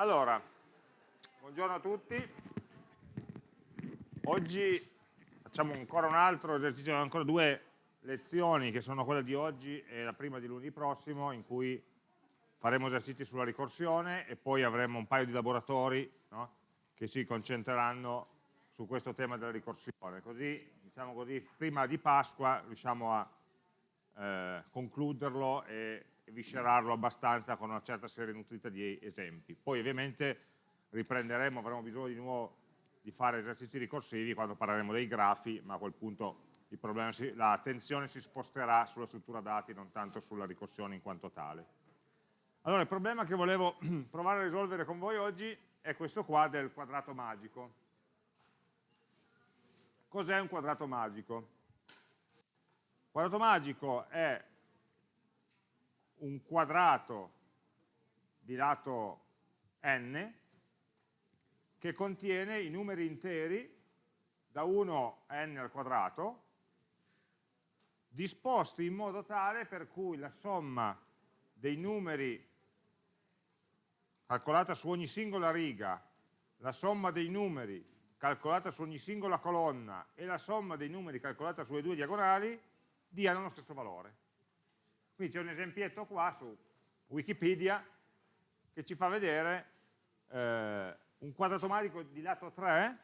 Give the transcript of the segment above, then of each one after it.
Allora, buongiorno a tutti. Oggi facciamo ancora un altro esercizio, ancora due lezioni che sono quelle di oggi e la prima di lunedì prossimo in cui faremo esercizi sulla ricorsione e poi avremo un paio di laboratori no, che si concentreranno su questo tema della ricorsione. Così, diciamo così, prima di Pasqua riusciamo a eh, concluderlo e viscerarlo abbastanza con una certa serie nutrita di esempi. Poi ovviamente riprenderemo, avremo bisogno di nuovo di fare esercizi ricorsivi quando parleremo dei grafi, ma a quel punto l'attenzione si sposterà sulla struttura dati, non tanto sulla ricorsione in quanto tale. Allora, il problema che volevo provare a risolvere con voi oggi è questo qua del quadrato magico. Cos'è un quadrato magico? Quadrato magico è un quadrato di lato n che contiene i numeri interi da 1 a n al quadrato disposti in modo tale per cui la somma dei numeri calcolata su ogni singola riga, la somma dei numeri calcolata su ogni singola colonna e la somma dei numeri calcolata sulle due diagonali diano lo stesso valore. Qui c'è un esempietto qua su Wikipedia che ci fa vedere eh, un quadrato magico di lato 3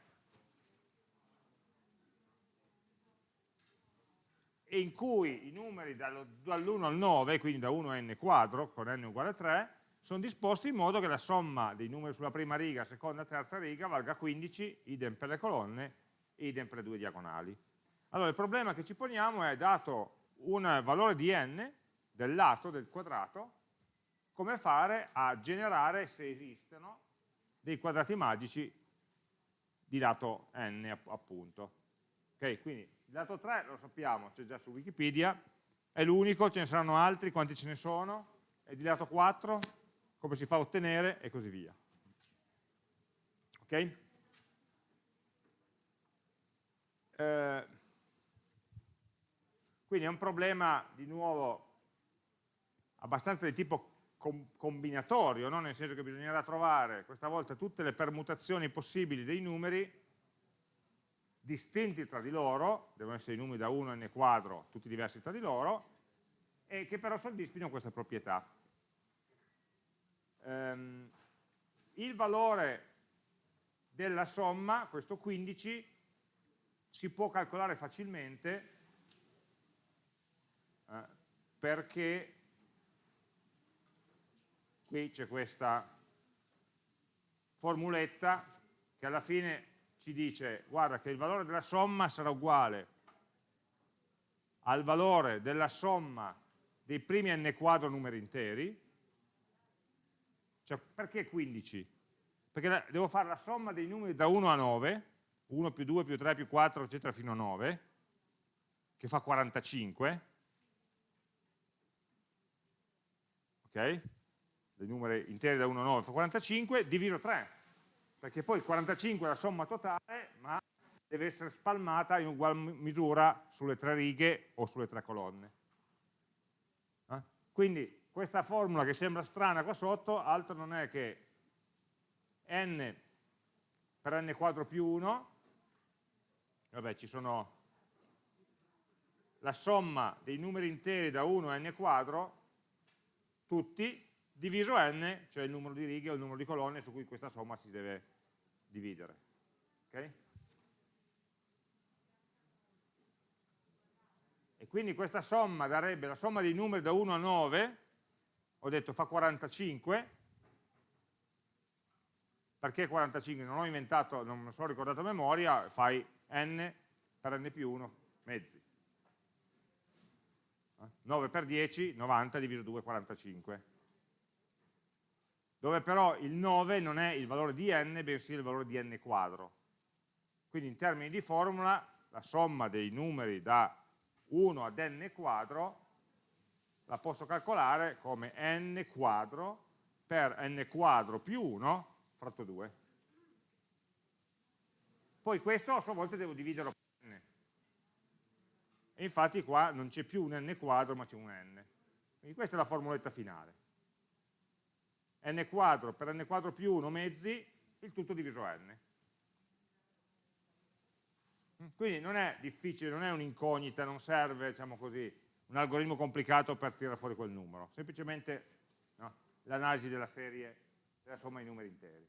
e in cui i numeri dall'1 al 9, quindi da 1 a n quadro, con n uguale a 3, sono disposti in modo che la somma dei numeri sulla prima riga, seconda e terza riga valga 15, idem per le colonne, idem per le due diagonali. Allora il problema che ci poniamo è, dato un valore di n, del lato del quadrato, come fare a generare, se esistono, dei quadrati magici di lato n, appunto. Ok, quindi il lato 3 lo sappiamo, c'è già su Wikipedia, è l'unico, ce ne saranno altri, quanti ce ne sono? E di lato 4, come si fa a ottenere, e così via. Ok? Eh, quindi è un problema, di nuovo, abbastanza di tipo combinatorio, no? nel senso che bisognerà trovare questa volta tutte le permutazioni possibili dei numeri distinti tra di loro, devono essere i numeri da 1 a n quadro, tutti diversi tra di loro, e che però soddisfino questa proprietà. Um, il valore della somma, questo 15, si può calcolare facilmente eh, perché qui c'è questa formuletta che alla fine ci dice guarda che il valore della somma sarà uguale al valore della somma dei primi n quadro numeri interi cioè perché 15? perché devo fare la somma dei numeri da 1 a 9 1 più 2 più 3 più 4 eccetera fino a 9 che fa 45 ok? Dei numeri interi da 1 a 9 fa 45, diviso 3, perché poi il 45 è la somma totale, ma deve essere spalmata in ugual misura sulle tre righe o sulle tre colonne. Eh? Quindi questa formula che sembra strana qua sotto, altro non è che n per n quadro più 1, vabbè ci sono la somma dei numeri interi da 1 a n quadro, tutti, diviso n, cioè il numero di righe o il numero di colonne su cui questa somma si deve dividere. Okay? E quindi questa somma darebbe la somma dei numeri da 1 a 9, ho detto fa 45, perché 45? Non ho inventato, non me lo sono ricordato a memoria, fai n per n più 1 mezzi. 9 per 10, 90 diviso 2, 45 dove però il 9 non è il valore di n, bensì il valore di n quadro. Quindi in termini di formula, la somma dei numeri da 1 ad n quadro la posso calcolare come n quadro per n quadro più 1 fratto 2. Poi questo a sua volta devo dividerlo per n. E infatti qua non c'è più un n quadro ma c'è un n. Quindi questa è la formuletta finale n quadro per n quadro più 1 mezzi, il tutto diviso n. Quindi non è difficile, non è un'incognita, non serve, diciamo così, un algoritmo complicato per tirare fuori quel numero, semplicemente no, l'analisi della serie della somma di numeri interi.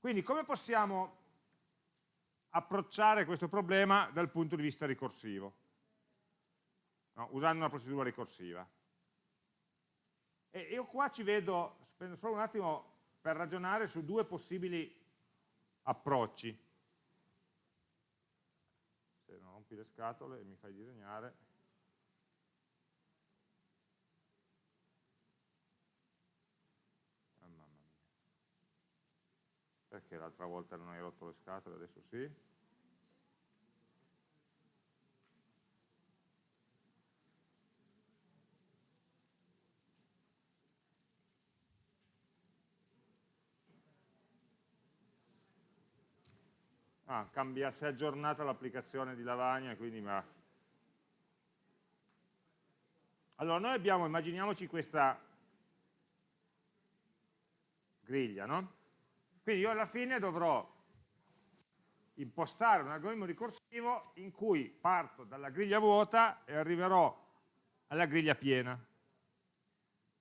Quindi come possiamo approcciare questo problema dal punto di vista ricorsivo, no, usando una procedura ricorsiva? E io qua ci vedo, spendo solo un attimo per ragionare su due possibili approcci. Se non rompi le scatole e mi fai disegnare. Oh, mamma mia. Perché l'altra volta non hai rotto le scatole, adesso sì? Ah, cambia, si è aggiornata l'applicazione di Lavagna, quindi ma... Allora, noi abbiamo, immaginiamoci questa griglia, no? Quindi io alla fine dovrò impostare un algoritmo ricorsivo in cui parto dalla griglia vuota e arriverò alla griglia piena.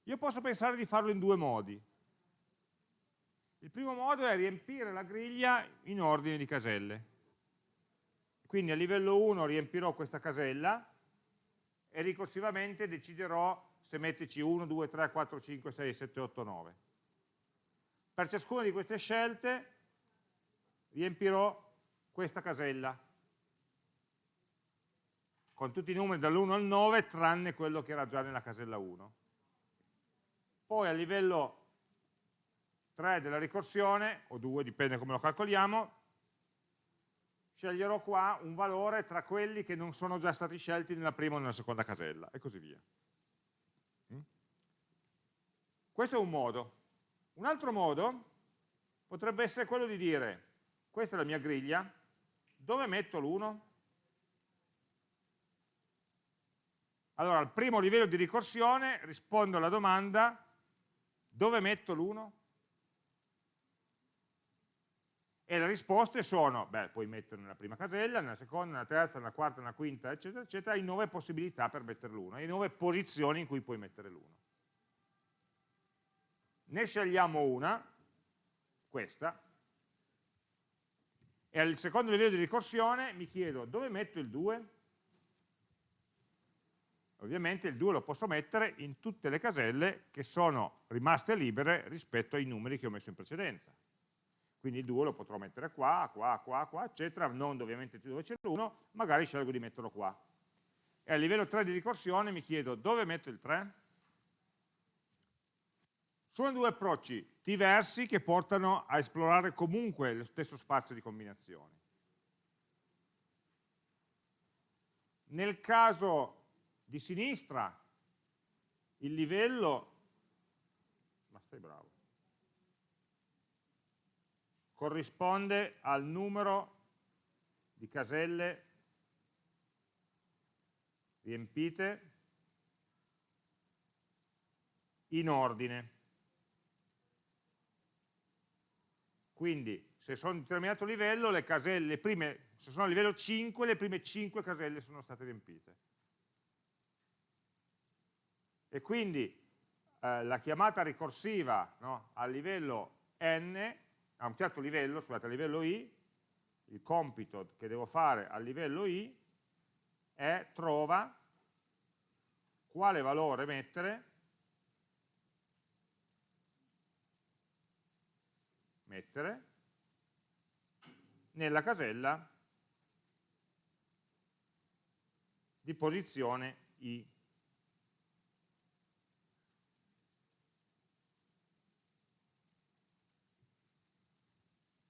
Io posso pensare di farlo in due modi. Il primo modo è riempire la griglia in ordine di caselle. Quindi a livello 1 riempirò questa casella e ricorsivamente deciderò se metterci 1, 2, 3, 4, 5, 6, 7, 8, 9. Per ciascuna di queste scelte riempirò questa casella con tutti i numeri dall'1 al 9 tranne quello che era già nella casella 1. Poi a livello 3 della ricorsione, o 2, dipende come lo calcoliamo, sceglierò qua un valore tra quelli che non sono già stati scelti nella prima o nella seconda casella, e così via. Mm? Questo è un modo. Un altro modo potrebbe essere quello di dire, questa è la mia griglia, dove metto l'1? Allora, al primo livello di ricorsione rispondo alla domanda, dove metto l'1? E le risposte sono, beh, puoi metterlo nella prima casella, nella seconda, nella terza, nella quarta, nella quinta, eccetera, eccetera, hai nove possibilità per mettere l'uno, hai nove posizioni in cui puoi mettere l'uno. Ne scegliamo una, questa, e al secondo livello di ricorsione mi chiedo dove metto il 2? Ovviamente il 2 lo posso mettere in tutte le caselle che sono rimaste libere rispetto ai numeri che ho messo in precedenza quindi il 2 lo potrò mettere qua, qua, qua, qua, eccetera, non ovviamente dove c'è l'1, magari scelgo di metterlo qua. E a livello 3 di ricorsione mi chiedo dove metto il 3? Sono due approcci diversi che portano a esplorare comunque lo stesso spazio di combinazioni. Nel caso di sinistra, il livello, ma stai bravo, corrisponde al numero di caselle riempite in ordine. Quindi se sono a un determinato livello, le caselle, le prime, se sono a livello 5, le prime 5 caselle sono state riempite. E quindi eh, la chiamata ricorsiva no, a livello n a un certo livello, scusate, a livello i, il compito che devo fare a livello i è trova quale valore mettere mettere nella casella di posizione i.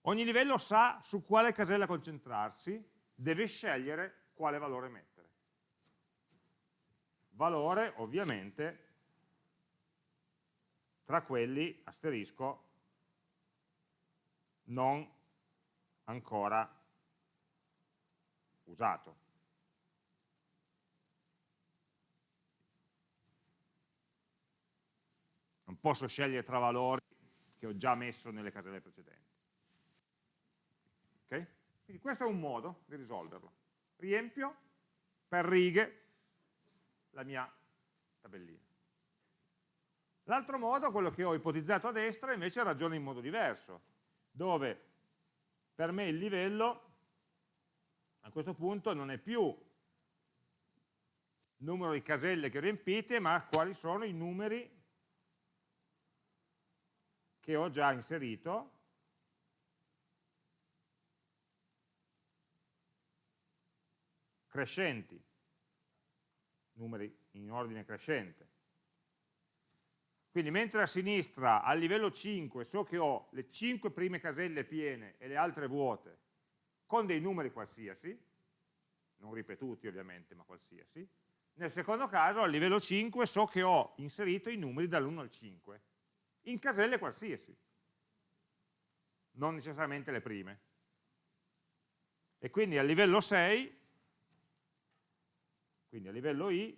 Ogni livello sa su quale casella concentrarsi, deve scegliere quale valore mettere. Valore, ovviamente, tra quelli, asterisco, non ancora usato. non posso scegliere tra valori che ho già messo nelle caselle precedenti. Quindi questo è un modo di risolverlo. Riempio per righe la mia tabellina. L'altro modo, quello che ho ipotizzato a destra, invece ragiona in modo diverso, dove per me il livello a questo punto non è più numero di caselle che riempite, ma quali sono i numeri che ho già inserito crescenti, numeri in ordine crescente. Quindi mentre a sinistra, al livello 5, so che ho le 5 prime caselle piene e le altre vuote, con dei numeri qualsiasi, non ripetuti ovviamente, ma qualsiasi, nel secondo caso, al livello 5, so che ho inserito i numeri dall'1 al 5, in caselle qualsiasi, non necessariamente le prime. E quindi a livello 6, quindi a livello I,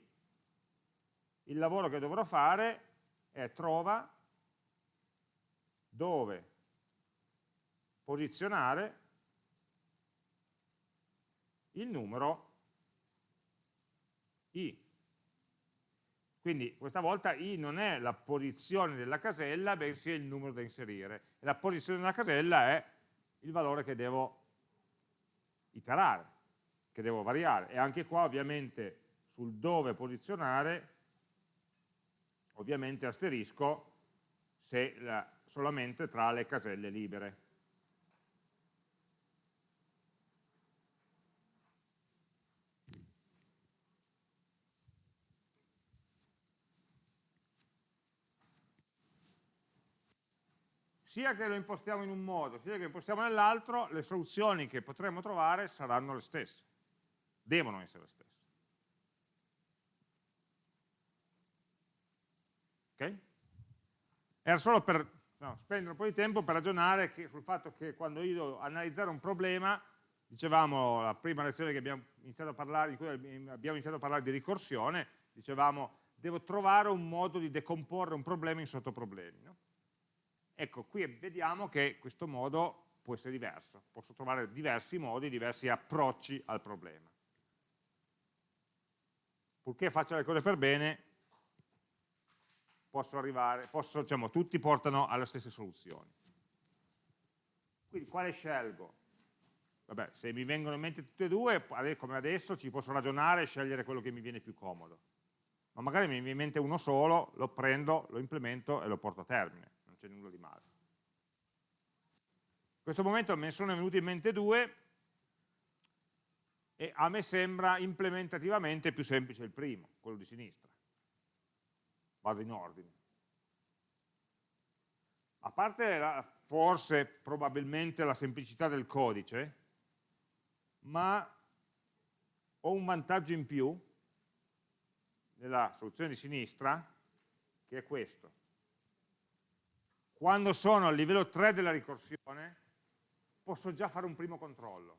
il lavoro che dovrò fare è trova dove posizionare il numero i. Quindi questa volta i non è la posizione della casella, bensì è il numero da inserire. La posizione della casella è il valore che devo iterare, che devo variare. E anche qua ovviamente sul dove posizionare ovviamente asterisco se la, solamente tra le caselle libere. sia che lo impostiamo in un modo, sia che lo impostiamo nell'altro, le soluzioni che potremo trovare saranno le stesse, devono essere le stesse. Ok? Era solo per no, spendere un po' di tempo per ragionare che, sul fatto che quando io devo analizzare un problema, dicevamo la prima lezione che abbiamo iniziato a parlare, in cui abbiamo iniziato a parlare di ricorsione, dicevamo devo trovare un modo di decomporre un problema in sottoproblemi. No? Ecco, qui vediamo che questo modo può essere diverso, posso trovare diversi modi, diversi approcci al problema. Purché faccia le cose per bene, posso arrivare, posso, diciamo, tutti portano alle stesse soluzioni. Quindi quale scelgo? Vabbè, se mi vengono in mente tutte e due, come adesso ci posso ragionare e scegliere quello che mi viene più comodo. Ma magari mi viene in mente uno solo, lo prendo, lo implemento e lo porto a termine c'è nulla di male. In questo momento me ne sono venuti in mente due e a me sembra implementativamente più semplice il primo, quello di sinistra. Vado in ordine. A parte la, forse, probabilmente la semplicità del codice, ma ho un vantaggio in più nella soluzione di sinistra, che è questo quando sono al livello 3 della ricorsione, posso già fare un primo controllo.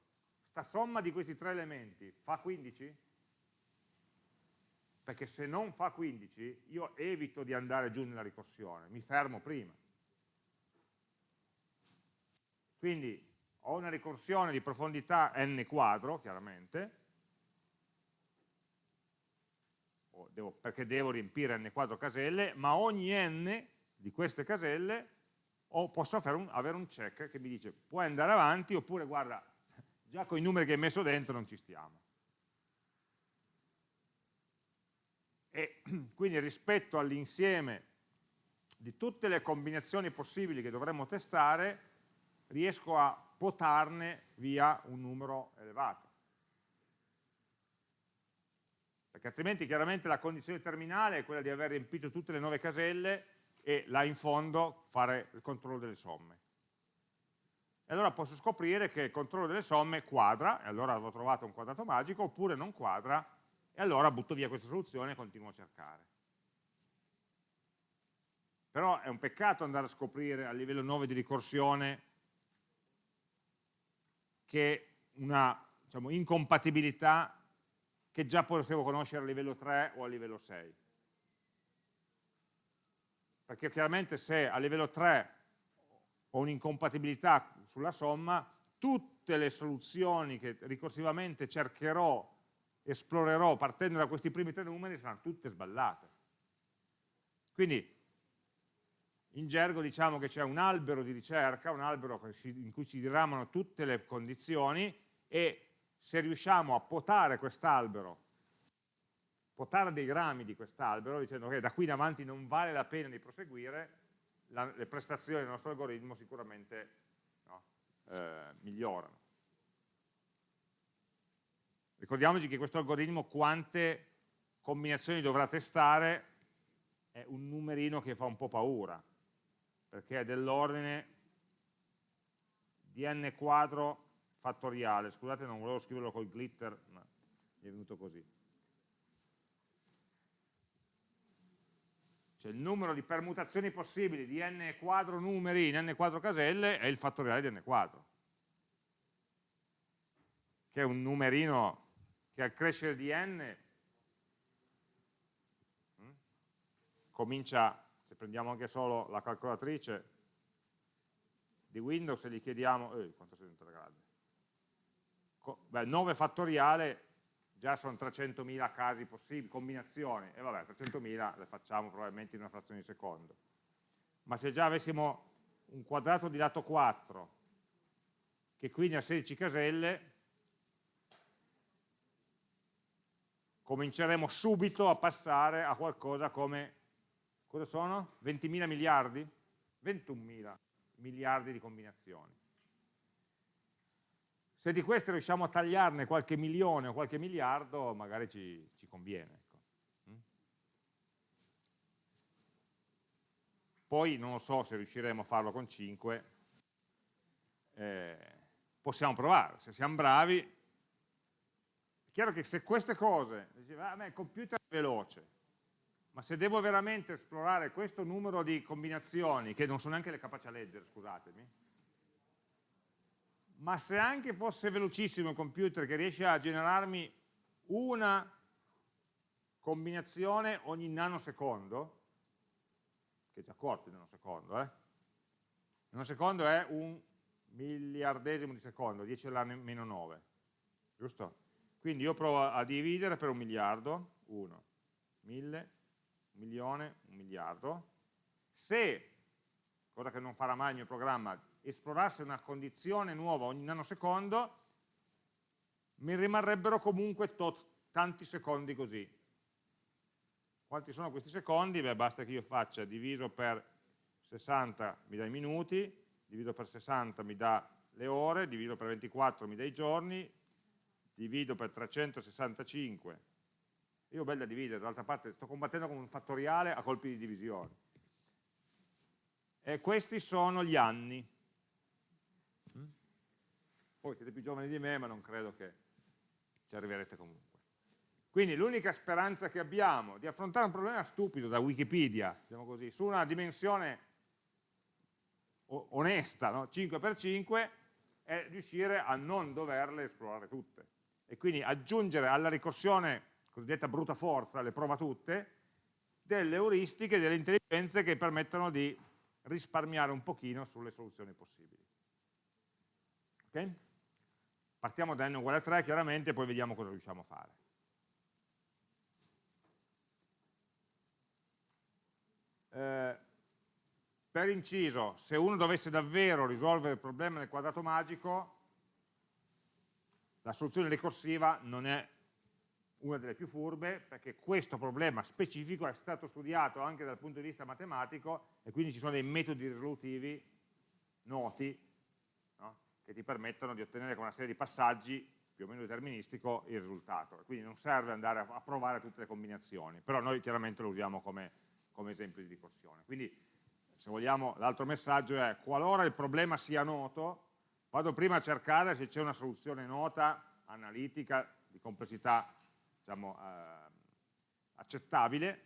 Sta somma di questi tre elementi fa 15? Perché se non fa 15, io evito di andare giù nella ricorsione, mi fermo prima. Quindi ho una ricorsione di profondità n quadro, chiaramente, devo, perché devo riempire n quadro caselle, ma ogni n di queste caselle posso un, avere un check che mi dice puoi andare avanti oppure guarda già con i numeri che hai messo dentro non ci stiamo. E quindi rispetto all'insieme di tutte le combinazioni possibili che dovremmo testare riesco a potarne via un numero elevato. Perché altrimenti chiaramente la condizione terminale è quella di aver riempito tutte le nuove caselle e là in fondo fare il controllo delle somme. E allora posso scoprire che il controllo delle somme quadra, e allora avevo trovato un quadrato magico, oppure non quadra, e allora butto via questa soluzione e continuo a cercare. Però è un peccato andare a scoprire a livello 9 di ricorsione che una diciamo, incompatibilità che già potevo conoscere a livello 3 o a livello 6 perché chiaramente se a livello 3 ho un'incompatibilità sulla somma, tutte le soluzioni che ricorsivamente cercherò, esplorerò partendo da questi primi tre numeri saranno tutte sballate. Quindi in gergo diciamo che c'è un albero di ricerca, un albero in cui si diramano tutte le condizioni e se riusciamo a potare quest'albero, potare dei rami di quest'albero, dicendo che da qui in avanti non vale la pena di proseguire, la, le prestazioni del nostro algoritmo sicuramente no, eh, migliorano. Ricordiamoci che questo algoritmo quante combinazioni dovrà testare è un numerino che fa un po' paura, perché è dell'ordine di n quadro fattoriale, scusate non volevo scriverlo col glitter, ma mi è venuto così. Cioè il numero di permutazioni possibili di n quadro numeri in n quadro caselle è il fattoriale di n quadro, che è un numerino che al crescere di n hm, comincia se prendiamo anche solo la calcolatrice di Windows e gli chiediamo, eh, quanto sei diventata grande, beh, 9 fattoriale già sono 300.000 casi possibili, combinazioni, e vabbè, 300.000 le facciamo probabilmente in una frazione di secondo. Ma se già avessimo un quadrato di lato 4, che quindi ha 16 caselle, cominceremo subito a passare a qualcosa come cosa sono? 20.000 miliardi? 21.000 miliardi di combinazioni. Se di queste riusciamo a tagliarne qualche milione o qualche miliardo, magari ci, ci conviene. Ecco. Mm? Poi non lo so se riusciremo a farlo con 5, eh, possiamo provare, se siamo bravi. Chiaro che se queste cose, diceva, ah, il computer è veloce, ma se devo veramente esplorare questo numero di combinazioni, che non sono neanche le capaci a leggere, scusatemi, ma se anche fosse velocissimo il computer che riesce a generarmi una combinazione ogni nanosecondo, che è già corto il nanosecondo, eh? il nanosecondo è un miliardesimo di secondo, 10 alla meno 9, giusto? Quindi io provo a dividere per un miliardo, 1, 1000, un milione, un miliardo. Se, cosa che non farà mai il mio programma, esplorasse una condizione nuova ogni nanosecondo, mi rimarrebbero comunque tanti secondi così. Quanti sono questi secondi? Beh, basta che io faccia diviso per 60 mi dà i minuti, divido per 60 mi dà le ore, divido per 24 mi dà i giorni, divido per 365 io ho bella da dividere, dall'altra parte sto combattendo con un fattoriale a colpi di divisione. E questi sono gli anni. Mm? Poi siete più giovani di me, ma non credo che ci arriverete comunque. Quindi l'unica speranza che abbiamo di affrontare un problema stupido da Wikipedia, diciamo così, su una dimensione onesta, no? 5x5, è riuscire a non doverle esplorare tutte. E quindi aggiungere alla ricorsione cosiddetta bruta forza, le prova tutte, delle euristiche, delle intelligenze che permettono di risparmiare un pochino sulle soluzioni possibili. Ok? Partiamo da n uguale a 3 chiaramente e poi vediamo cosa riusciamo a fare. Eh, per inciso, se uno dovesse davvero risolvere il problema del quadrato magico, la soluzione ricorsiva non è una delle più furbe, perché questo problema specifico è stato studiato anche dal punto di vista matematico e quindi ci sono dei metodi risolutivi noti no? che ti permettono di ottenere con una serie di passaggi più o meno deterministico il risultato. Quindi non serve andare a, provare tutte le combinazioni, però noi chiaramente lo usiamo come, come esempio di ricorsione. Quindi se vogliamo l'altro messaggio è qualora il problema sia noto, vado prima a cercare se c'è una soluzione nota, analitica, di complessità diciamo, eh, accettabile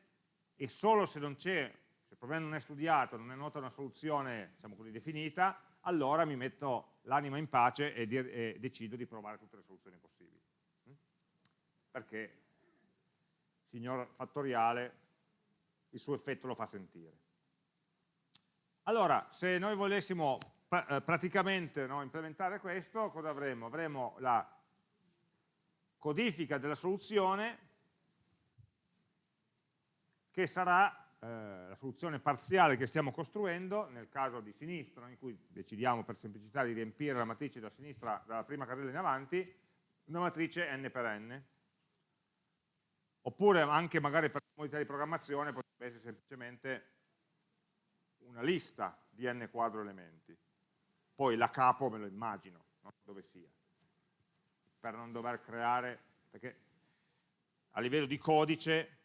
e solo se non c'è, se il problema non è studiato, non è nota una soluzione diciamo così, definita, allora mi metto l'anima in pace e, e, decido di provare tutte le soluzioni possibili. Mm? Perché signor fattoriale il suo effetto lo fa sentire. Allora, se noi volessimo eh, praticamente no, implementare questo, cosa avremo? Avremo la codifica della soluzione che sarà eh, la soluzione parziale che stiamo costruendo, nel caso di sinistra, in cui decidiamo per semplicità di riempire la matrice da sinistra, dalla prima casella in avanti, una matrice n per n. Oppure anche magari per comodità di programmazione potrebbe essere semplicemente una lista di n quadro elementi poi la capo me lo immagino, no? dove sia, per non dover creare, perché a livello di codice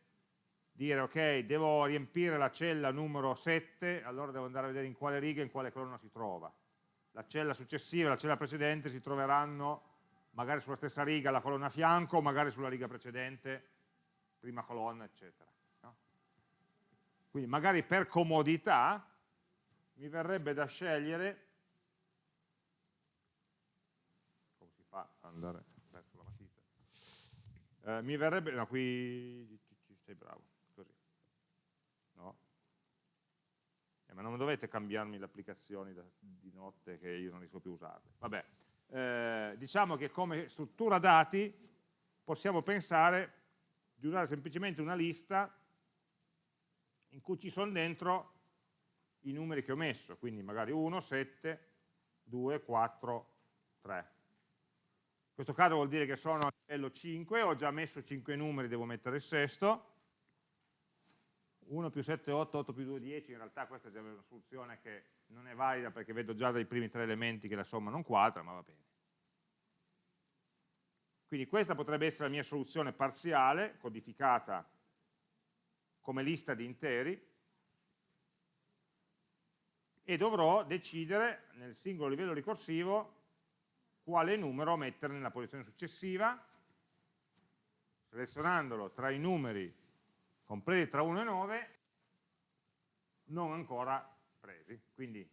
dire ok, devo riempire la cella numero 7, allora devo andare a vedere in quale riga e in quale colonna si trova. La cella successiva e la cella precedente si troveranno magari sulla stessa riga la colonna a fianco, magari sulla riga precedente, prima colonna, eccetera. No? Quindi magari per comodità mi verrebbe da scegliere matita. Eh, mi verrebbe, no, qui sei bravo, così. No? Eh, ma non dovete cambiarmi le applicazioni di notte che io non riesco più a usarle. Vabbè, eh, diciamo che come struttura dati possiamo pensare di usare semplicemente una lista in cui ci sono dentro i numeri che ho messo, quindi magari 1, 7, 2, 4, 3. In questo caso vuol dire che sono a livello 5, ho già messo 5 numeri, devo mettere il sesto. 1 più 7, 8, 8 più 2, 10, in realtà questa è una soluzione che non è valida perché vedo già dai primi tre elementi che la somma non quadra, ma va bene. Quindi questa potrebbe essere la mia soluzione parziale, codificata come lista di interi, e dovrò decidere nel singolo livello ricorsivo quale numero mettere nella posizione successiva, selezionandolo tra i numeri compresi tra 1 e 9, non ancora presi. Quindi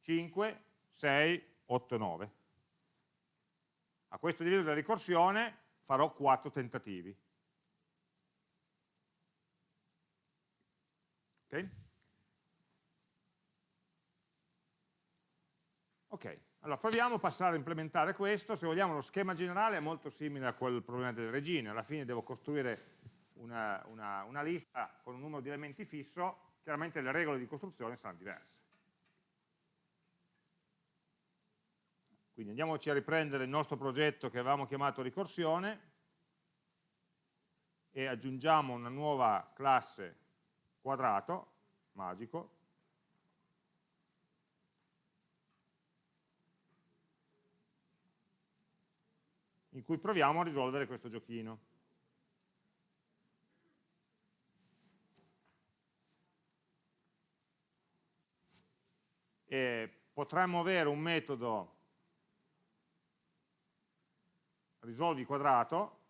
5, 6, 8, 9. A questo livello della ricorsione farò 4 tentativi. Ok? Ok. Allora, proviamo a passare a implementare questo, se vogliamo lo schema generale è molto simile a quel problema delle regine, alla fine devo costruire una, una, una lista con un numero di elementi fisso, chiaramente le regole di costruzione saranno diverse. Quindi andiamoci a riprendere il nostro progetto che avevamo chiamato ricorsione e aggiungiamo una nuova classe quadrato, magico, in cui proviamo a risolvere questo giochino. E potremmo avere un metodo risolvi quadrato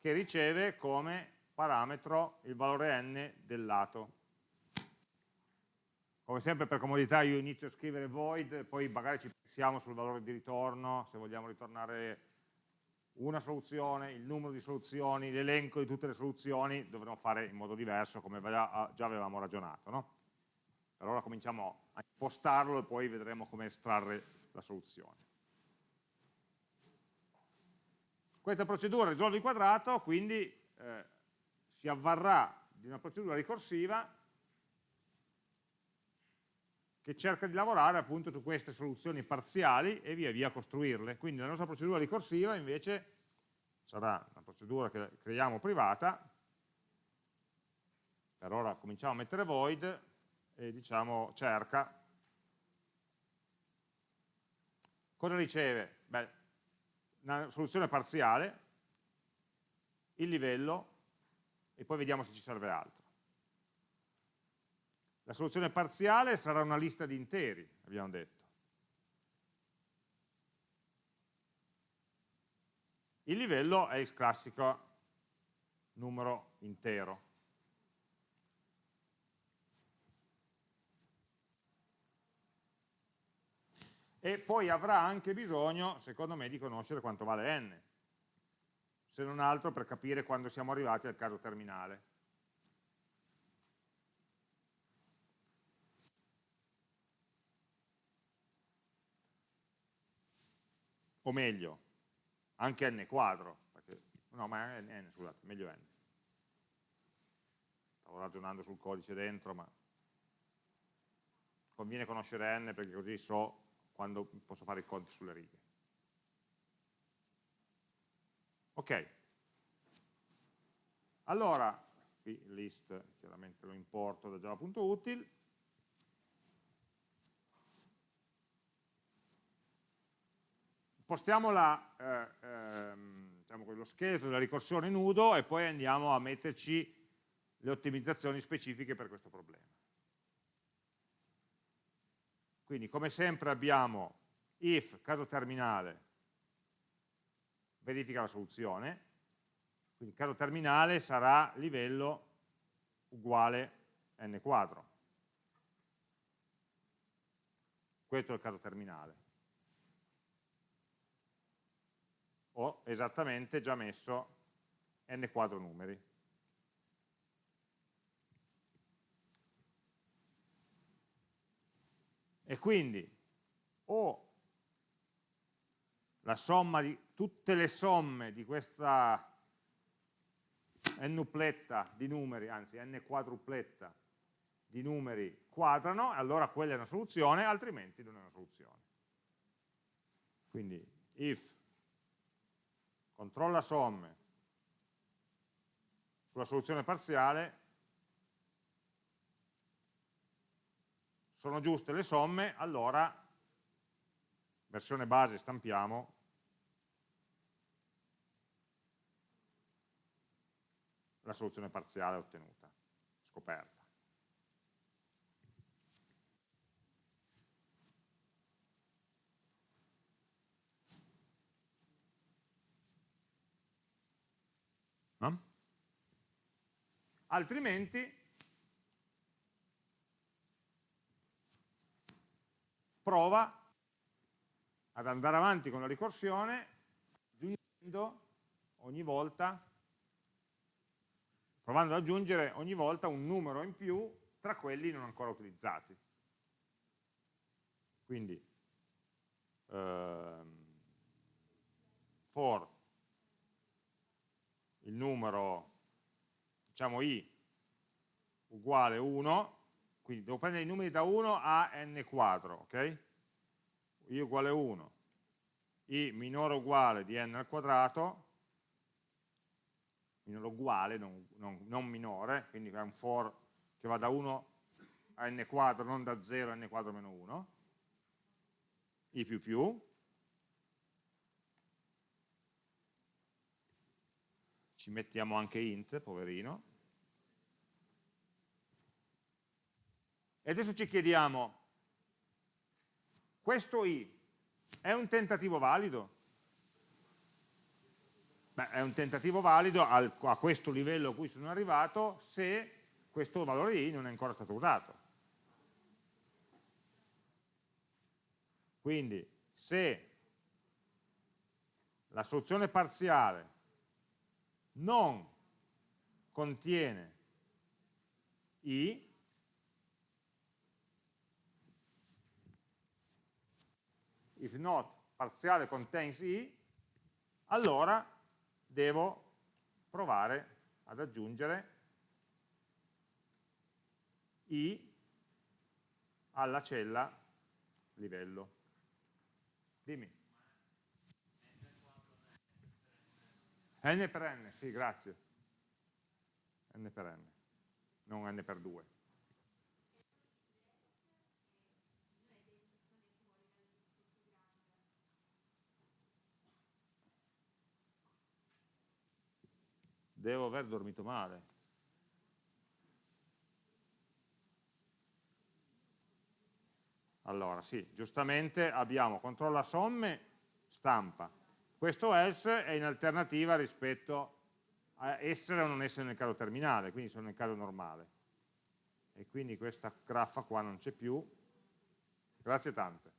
che riceve come parametro il valore n del lato come sempre per comodità io inizio a scrivere void, poi magari ci pensiamo sul valore di ritorno, se vogliamo ritornare una soluzione, il numero di soluzioni, l'elenco di tutte le soluzioni, dovremo fare in modo diverso come già avevamo ragionato. No? Allora cominciamo a impostarlo e poi vedremo come estrarre la soluzione. Questa procedura risolve il quadrato, quindi eh, si avvarrà di una procedura ricorsiva che cerca di lavorare appunto su queste soluzioni parziali e via via costruirle. Quindi la nostra procedura ricorsiva invece sarà una procedura che creiamo privata, per ora cominciamo a mettere void e diciamo cerca. Cosa riceve? Beh, una soluzione parziale, il livello e poi vediamo se ci serve altro. La soluzione parziale sarà una lista di interi, abbiamo detto. Il livello è il classico numero intero. E poi avrà anche bisogno, secondo me, di conoscere quanto vale n, se non altro per capire quando siamo arrivati al caso terminale. O meglio, anche n quadro, perché, no ma n, scusate, meglio n. Stavo ragionando sul codice dentro, ma conviene conoscere n perché così so quando posso fare i conti sulle righe. Ok. Allora, qui list chiaramente lo importo da java.util, Postiamo la, eh, ehm, diciamo, lo scheletro della ricorsione nudo e poi andiamo a metterci le ottimizzazioni specifiche per questo problema. Quindi come sempre abbiamo if, caso terminale, verifica la soluzione, quindi caso terminale sarà livello uguale n quadro. Questo è il caso terminale. Ho esattamente già messo n quadro numeri. E quindi o la somma di tutte le somme di questa n-upletta di numeri, anzi n quadrupletta di numeri quadrano, allora quella è una soluzione, altrimenti non è una soluzione. Quindi if controlla somme sulla soluzione parziale, sono giuste le somme, allora versione base stampiamo la soluzione parziale ottenuta, scoperta. No? Altrimenti prova ad andare avanti con la ricorsione aggiungendo ogni volta provando ad aggiungere ogni volta un numero in più tra quelli non ancora utilizzati. Quindi ehm, for il numero, diciamo i uguale 1, quindi devo prendere i numeri da 1 a n quadro, ok? i uguale 1, i minore uguale di n al quadrato, minore uguale, non, non, non minore, quindi è un for che va da 1 a n quadro, non da 0 a n quadro meno 1, i più più, ci mettiamo anche int, poverino, e adesso ci chiediamo, questo i è un tentativo valido? Beh, è un tentativo valido al, a questo livello a cui sono arrivato se questo valore i non è ancora stato usato. Quindi se la soluzione parziale non contiene i, if not parziale contains i, allora devo provare ad aggiungere i alla cella livello. Dimmi. n per n, sì, grazie. n per n, non n per 2. Devo aver dormito male. Allora, sì, giustamente abbiamo controlla somme, stampa. Questo else è in alternativa rispetto a essere o non essere nel caso terminale, quindi sono nel caso normale. E quindi questa graffa qua non c'è più. Grazie tante.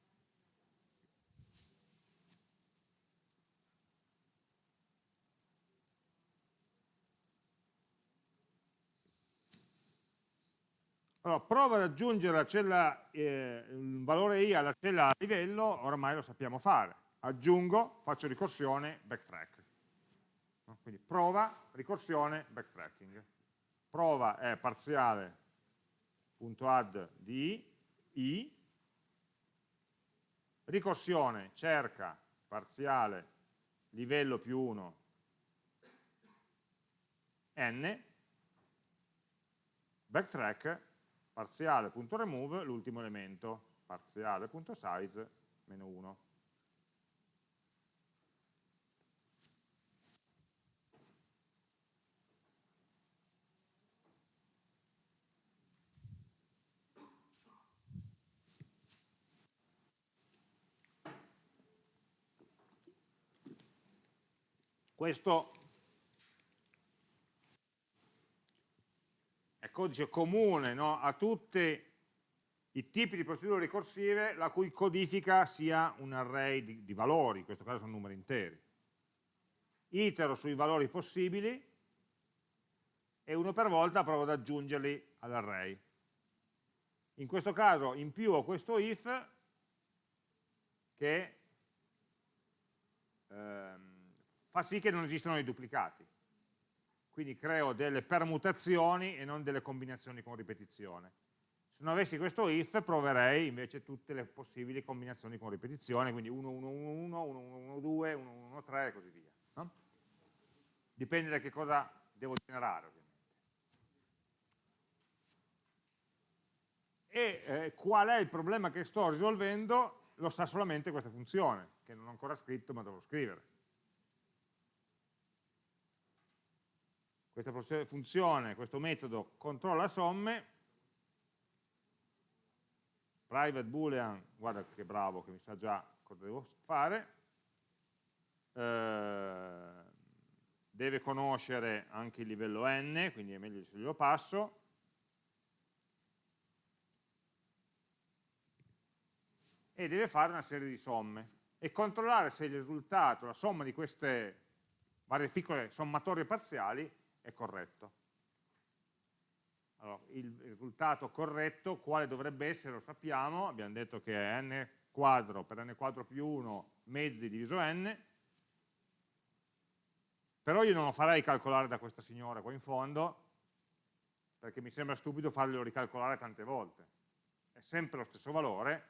Allora, prova ad aggiungere la cella, eh, il valore i alla cella a livello, ormai lo sappiamo fare. aggiungo, faccio ricorsione, backtrack. Quindi prova, ricorsione, backtracking. Prova è parziale.add di i, ricorsione cerca parziale livello più 1 n, backtrack parziale.remove l'ultimo elemento, parziale.size meno 1. Questo codice comune no, a tutti i tipi di procedure ricorsive la cui codifica sia un array di, di valori, in questo caso sono numeri interi. Itero sui valori possibili e uno per volta provo ad aggiungerli all'array. In questo caso in più ho questo if che ehm, fa sì che non esistano i duplicati. Quindi creo delle permutazioni e non delle combinazioni con ripetizione. Se non avessi questo if proverei invece tutte le possibili combinazioni con ripetizione, quindi 1, 1, 1, 1, 1, 1, 1, 2, 1, 1, 1, 3 e così via. No? Dipende da che cosa devo generare ovviamente. E eh, qual è il problema che sto risolvendo lo sa solamente questa funzione, che non ho ancora scritto ma devo scrivere. Questa funzione, questo metodo controlla somme, private boolean, guarda che bravo che mi sa già cosa devo fare, eh, deve conoscere anche il livello n, quindi è meglio se glielo passo, e deve fare una serie di somme. E controllare se il risultato, la somma di queste varie piccole sommatorie parziali è corretto. Allora, il risultato corretto, quale dovrebbe essere, lo sappiamo, abbiamo detto che è n quadro per n quadro più 1 mezzi diviso n, però io non lo farei calcolare da questa signora qua in fondo, perché mi sembra stupido farglielo ricalcolare tante volte. È sempre lo stesso valore,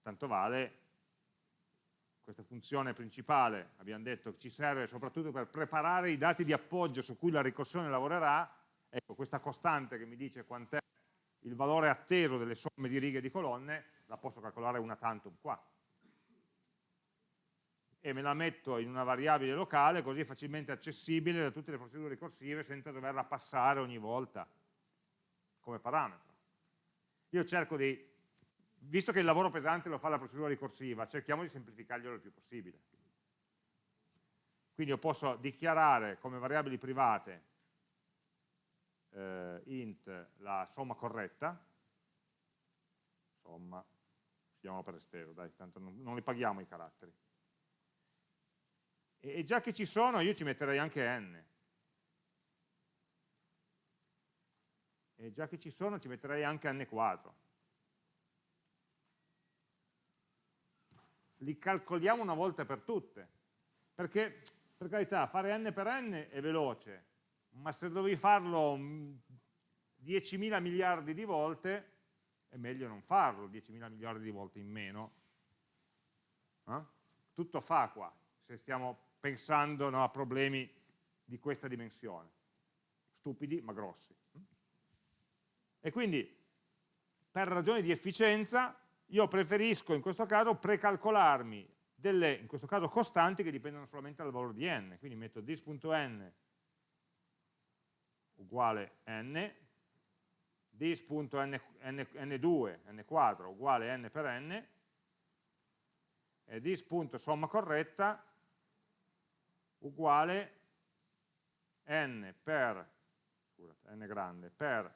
tanto vale questa funzione principale abbiamo detto che ci serve soprattutto per preparare i dati di appoggio su cui la ricorsione lavorerà, ecco questa costante che mi dice quant'è il valore atteso delle somme di righe e di colonne, la posso calcolare una tantum qua. E me la metto in una variabile locale così è facilmente accessibile da tutte le procedure ricorsive senza doverla passare ogni volta come parametro. Io cerco di visto che il lavoro pesante lo fa la procedura ricorsiva, cerchiamo di semplificarglielo il più possibile. Quindi io posso dichiarare come variabili private eh, int la somma corretta, somma, chiamiamo per esteso, dai, tanto non, non li paghiamo i caratteri. E, e già che ci sono io ci metterei anche n. E già che ci sono ci metterei anche n quadro. Li calcoliamo una volta per tutte, perché per carità fare n per n è veloce, ma se dovevi farlo 10.000 miliardi di volte è meglio non farlo 10.000 miliardi di volte in meno. Eh? Tutto fa qua, se stiamo pensando no, a problemi di questa dimensione, stupidi ma grossi. E quindi per ragioni di efficienza io preferisco in questo caso precalcolarmi delle, in questo caso costanti che dipendono solamente dal valore di n, quindi metto dis.n uguale n, dis.n2, n quadro uguale n per n, e dis.somma corretta uguale n per, scusate, n grande, per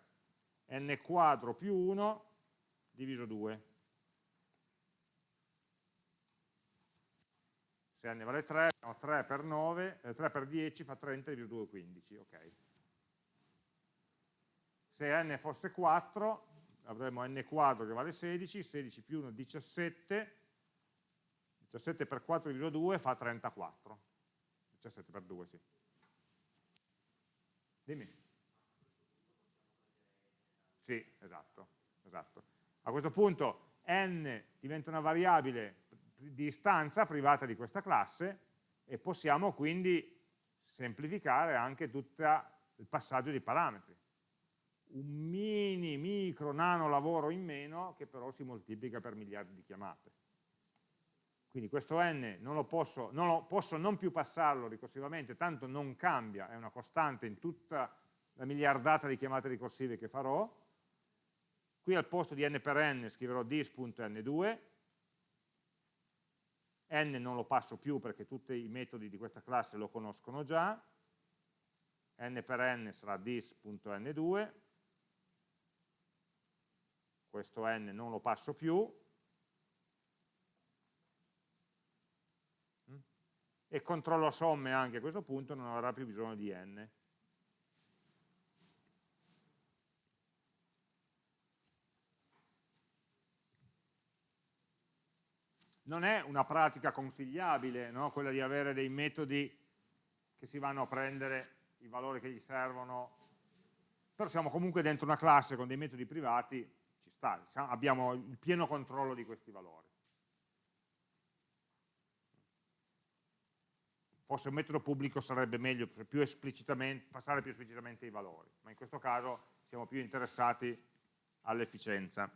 n quadro più 1 diviso 2. Se n vale 3, no, 3 per 9, eh, 3 per 10 fa 30 diviso 2 15, ok. Se n fosse 4 avremmo n quadro che vale 16, 16 più 1 17, 17 per 4 diviso 2 fa 34. 17 per 2, sì. Dimmi. Sì, esatto, esatto. A questo punto n diventa una variabile di istanza privata di questa classe e possiamo quindi semplificare anche tutto il passaggio di parametri. Un mini, micro, nano lavoro in meno che però si moltiplica per miliardi di chiamate. Quindi questo n non lo posso, non lo, posso non più passarlo ricorsivamente, tanto non cambia, è una costante in tutta la miliardata di chiamate ricorsive che farò. Qui al posto di n per n scriverò dis.n2, n non lo passo più perché tutti i metodi di questa classe lo conoscono già, n per n sarà dis.n2, questo n non lo passo più, e controllo somme anche a questo punto non avrà più bisogno di n. Non è una pratica consigliabile no? quella di avere dei metodi che si vanno a prendere i valori che gli servono, però siamo comunque dentro una classe con dei metodi privati, ci sta, abbiamo il pieno controllo di questi valori. Forse un metodo pubblico sarebbe meglio più passare più esplicitamente i valori, ma in questo caso siamo più interessati all'efficienza.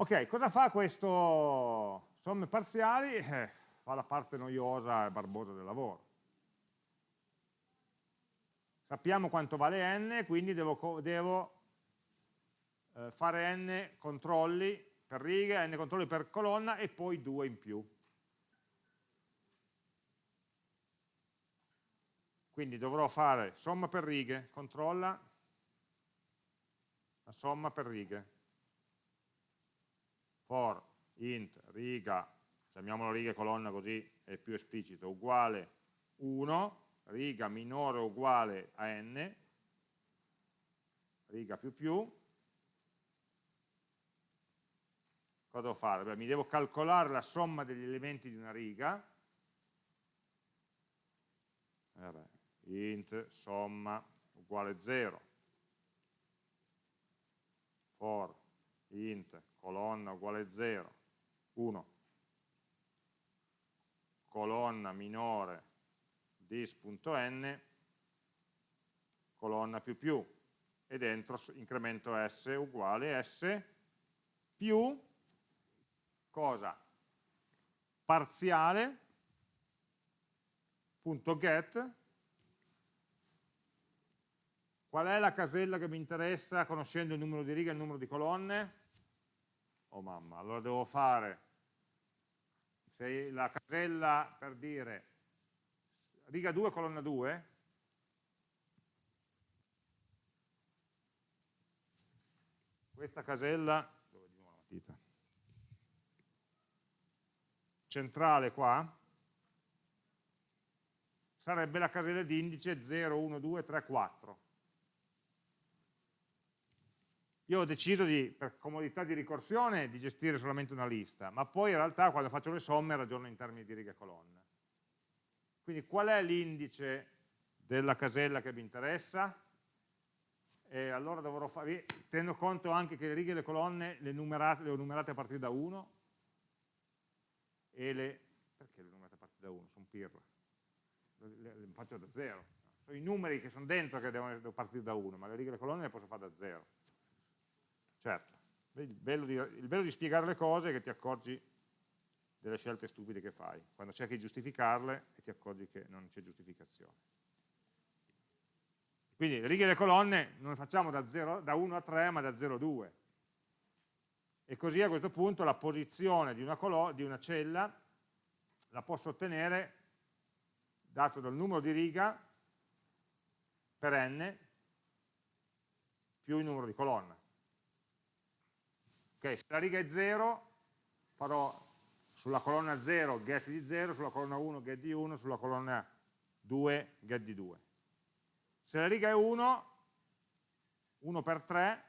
Ok, cosa fa questo somme parziali? Eh, fa la parte noiosa e barbosa del lavoro. Sappiamo quanto vale n, quindi devo, devo eh, fare n controlli per riga, n controlli per colonna e poi 2 in più. Quindi dovrò fare somma per righe, controlla la somma per righe. For int riga, chiamiamolo riga e colonna così è più esplicito, uguale 1, riga minore o uguale a n, riga più più, cosa devo fare? Beh, mi devo calcolare la somma degli elementi di una riga, Vabbè, int somma uguale 0, for int colonna uguale 0, 1, colonna minore dis.n, colonna più più, e dentro incremento s uguale s più cosa? Parziale, punto get, qual è la casella che mi interessa conoscendo il numero di righe e il numero di colonne? Oh mamma, allora devo fare. Se la casella per dire riga 2 colonna 2 questa casella dove la matita centrale qua. Sarebbe la casella di indice 0, 1, 2, 3, 4. Io ho deciso di, per comodità di ricorsione di gestire solamente una lista, ma poi in realtà quando faccio le somme ragiono in termini di righe e colonne. Quindi qual è l'indice della casella che mi interessa? E allora dovrò fare, tenendo conto anche che le righe e le colonne le, numerate, le ho numerate a partire da 1, e le... perché le numerate a partire da 1? Sono pirla. Le, le, faccio da 0. Sono i numeri che sono dentro che devono, devono partire da 1, ma le righe e le colonne le posso fare da 0. Certo, il bello, di, il bello di spiegare le cose è che ti accorgi delle scelte stupide che fai, quando cerchi di giustificarle e ti accorgi che non c'è giustificazione. Quindi le righe e le colonne non le facciamo da, 0, da 1 a 3, ma da 0 a 2 e così a questo punto la posizione di una, di una cella la posso ottenere dato dal numero di riga per n più il numero di colonna. Okay, se la riga è 0 farò sulla colonna 0 get di 0, sulla colonna 1 get di 1, sulla colonna 2 get di 2. Se la riga è 1, 1 per 3,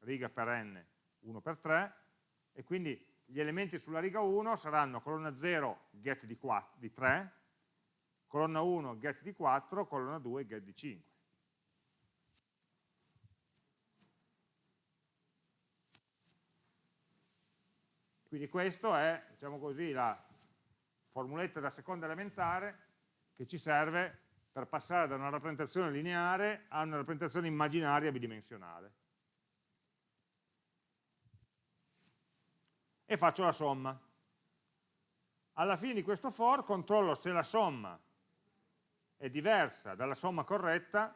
riga per n 1 per 3 e quindi gli elementi sulla riga 1 saranno colonna 0 get di, 4, di 3, colonna 1 get di 4, colonna 2 get di 5. Quindi questa è, diciamo così, la formuletta da seconda elementare che ci serve per passare da una rappresentazione lineare a una rappresentazione immaginaria bidimensionale. E faccio la somma. Alla fine di questo for controllo se la somma è diversa dalla somma corretta,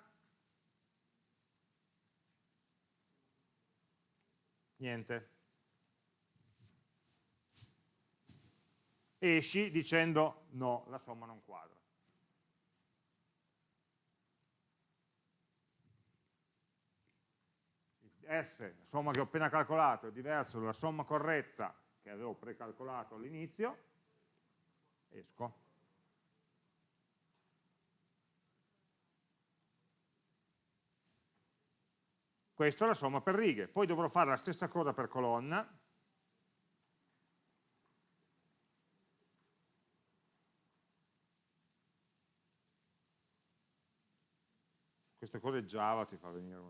niente. Esci dicendo no, la somma non quadra. S, la somma che ho appena calcolato, è diversa dalla somma corretta che avevo precalcolato all'inizio, esco. Questa è la somma per righe. Poi dovrò fare la stessa cosa per colonna. Queste cose Java ti fa venire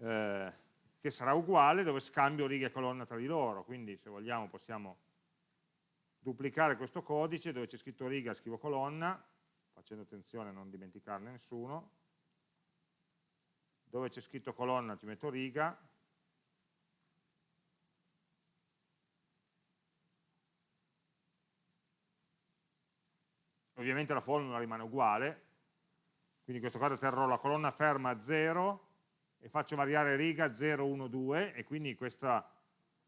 eh, che sarà uguale dove scambio righe e colonna tra di loro, quindi se vogliamo possiamo duplicare questo codice dove c'è scritto riga scrivo colonna, facendo attenzione a non dimenticarne nessuno, dove c'è scritto colonna ci metto riga, ovviamente la formula rimane uguale, quindi in questo caso terrò la colonna ferma a 0 e faccio variare riga 0, 1, 2 e quindi in questa,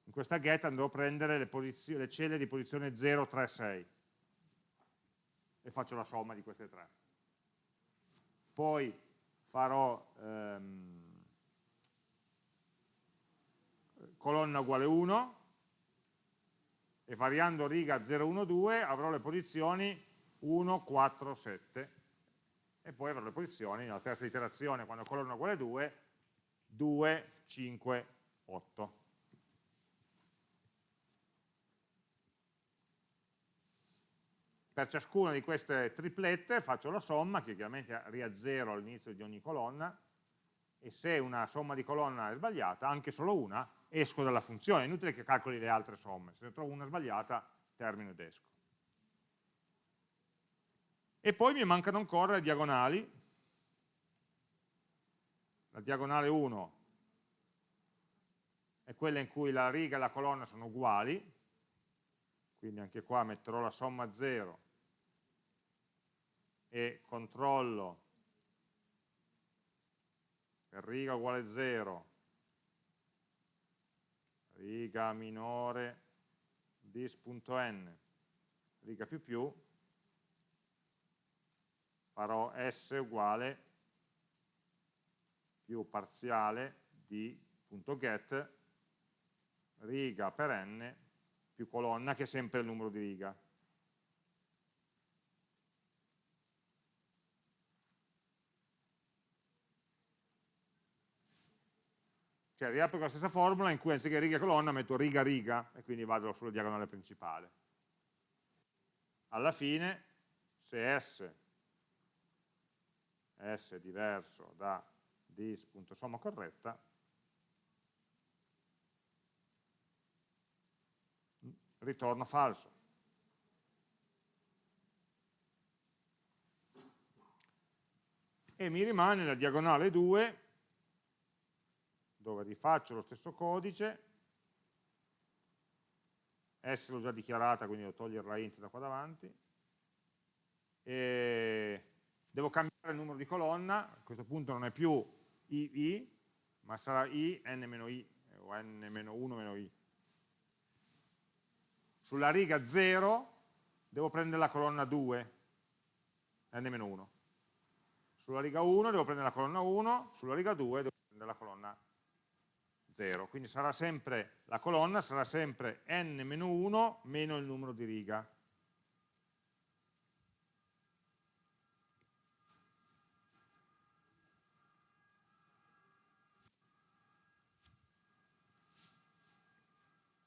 in questa get andrò a prendere le, le, celle di posizione 0, 3, 6 e faccio la somma di queste tre. Poi farò ehm, colonna uguale 1 e variando riga 0, 1, 2 avrò le posizioni 1, 4, 7 e poi avrò le posizioni nella terza iterazione quando colonna uguale 2 2, 5, 8. Per ciascuna di queste triplette faccio la somma, che chiaramente ria 0 all'inizio di ogni colonna, e se una somma di colonna è sbagliata, anche solo una, esco dalla funzione. È inutile che calcoli le altre somme. Se ne trovo una sbagliata, termino ed esco. E poi mi mancano ancora le diagonali, la diagonale 1 è quella in cui la riga e la colonna sono uguali, quindi anche qua metterò la somma 0 e controllo per riga uguale 0, riga minore dis.n, riga più più, farò s uguale più parziale di punto get riga per n più colonna che è sempre il numero di riga. Cioè riapplico la stessa formula in cui anziché riga e colonna metto riga riga e quindi vado sulla diagonale principale. Alla fine se S, S diverso da dis.somma corretta, ritorno falso. E mi rimane la diagonale 2, dove rifaccio lo stesso codice, S l'ho già dichiarata, quindi devo togliere la int da qua davanti, e devo cambiare il numero di colonna, a questo punto non è più II, ma sarà I, n-i, o n-1-i. Sulla riga 0 devo prendere la colonna 2, n-1. Sulla riga 1 devo prendere la colonna 1, sulla riga 2 devo prendere la colonna 0. Quindi sarà sempre, la colonna sarà sempre n-1 meno il numero di riga.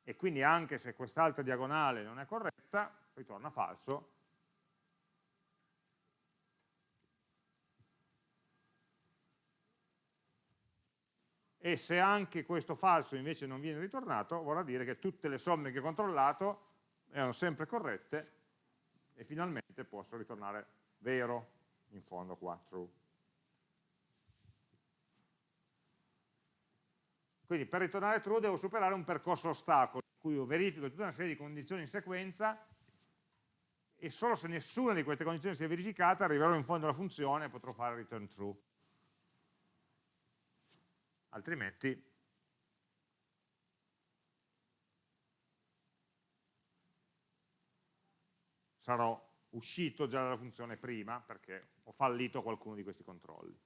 e quindi anche se quest'altra diagonale non è corretta, ritorna falso. E se anche questo falso invece non viene ritornato, vorrà dire che tutte le somme che ho controllato erano sempre corrette e finalmente posso ritornare vero, in fondo qua, true. Quindi per ritornare true devo superare un percorso ostacolo, in cui io verifico tutta una serie di condizioni in sequenza e solo se nessuna di queste condizioni si è verificata arriverò in fondo alla funzione e potrò fare return true. Altrimenti sarò uscito già dalla funzione prima perché ho fallito qualcuno di questi controlli.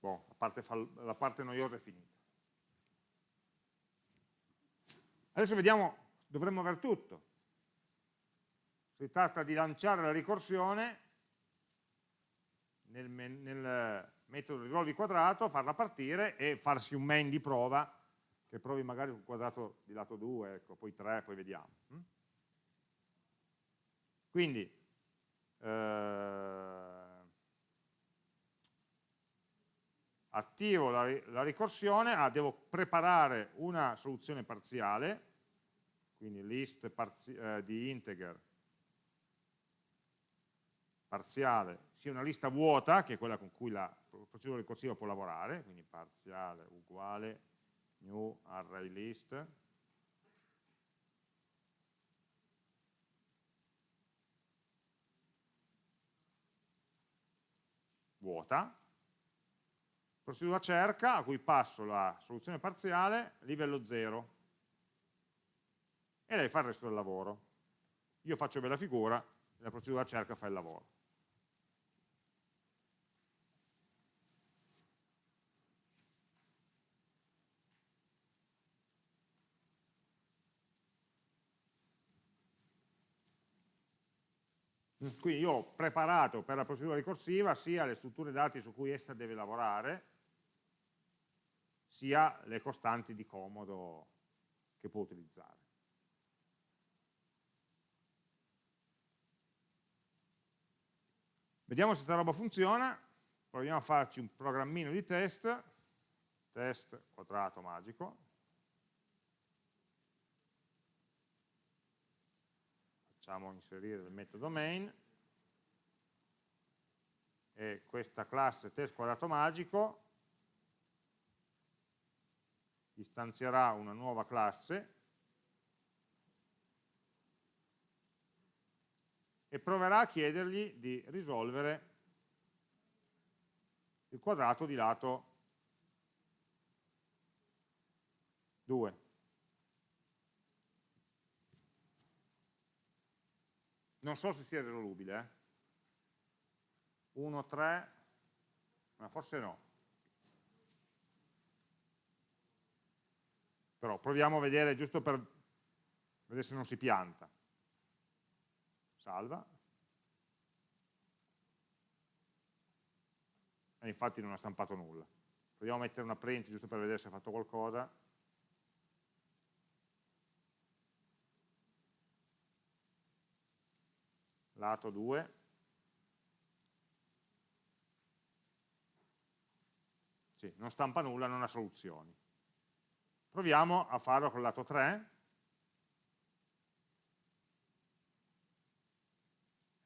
Boh, la parte, la parte noiosa è finita. Adesso vediamo, dovremmo aver tutto. Si tratta di lanciare la ricorsione nel, nel metodo risolvi quadrato, farla partire e farsi un main di prova che provi magari un quadrato di lato 2, ecco, poi 3, poi vediamo. Mm? Quindi, eh, attivo la, la ricorsione, ah, devo preparare una soluzione parziale, quindi list parzi eh, di integer parziale, sia una lista vuota, che è quella con cui la procedura ricorsiva può lavorare, quindi parziale uguale new array list, vuota, procedura cerca a cui passo la soluzione parziale livello 0 e lei fa il resto del lavoro. Io faccio bella figura e la procedura cerca fa il lavoro. Quindi io ho preparato per la procedura ricorsiva sia le strutture dati su cui essa deve lavorare, sia le costanti di comodo che può utilizzare. Vediamo se questa roba funziona, proviamo a farci un programmino di test, test quadrato magico, facciamo inserire il metodo main, e questa classe test quadrato magico istanzierà una nuova classe e proverà a chiedergli di risolvere il quadrato di lato 2. Non so se sia risolubile, eh? 1, 3, ma forse no. Però proviamo a vedere giusto per vedere se non si pianta. Salva. E infatti non ha stampato nulla. Proviamo a mettere una print giusto per vedere se ha fatto qualcosa. Lato 2. Sì, non stampa nulla, non ha soluzioni. Proviamo a farlo col lato 3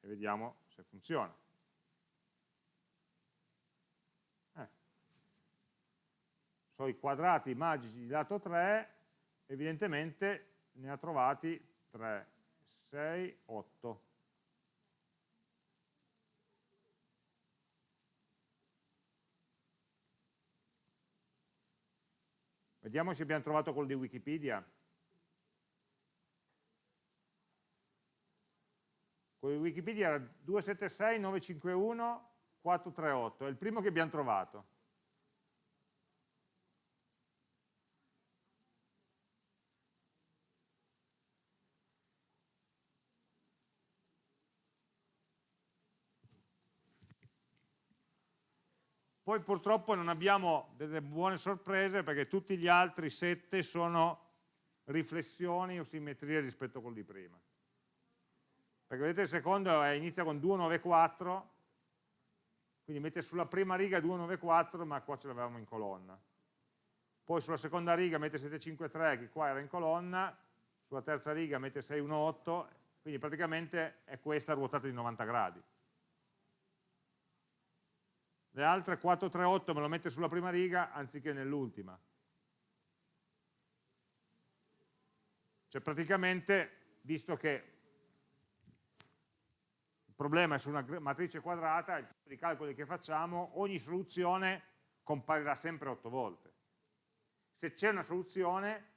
e vediamo se funziona. Eh. So i quadrati magici di lato 3, evidentemente ne ha trovati 3, 6, 8. Vediamo se abbiamo trovato quello di Wikipedia. Quello di Wikipedia era 276 951 438, è il primo che abbiamo trovato. Poi purtroppo non abbiamo delle buone sorprese perché tutti gli altri 7 sono riflessioni o simmetrie rispetto a quello di prima. Perché vedete il secondo è, inizia con 294, quindi mette sulla prima riga 294 ma qua ce l'avevamo in colonna. Poi sulla seconda riga mette 753 che qua era in colonna, sulla terza riga mette 618, quindi praticamente è questa ruotata di 90 gradi. Le altre 438 me lo mette sulla prima riga anziché nell'ultima. Cioè praticamente, visto che il problema è su una matrice quadrata, di calcoli che facciamo, ogni soluzione comparirà sempre 8 volte. Se c'è una soluzione,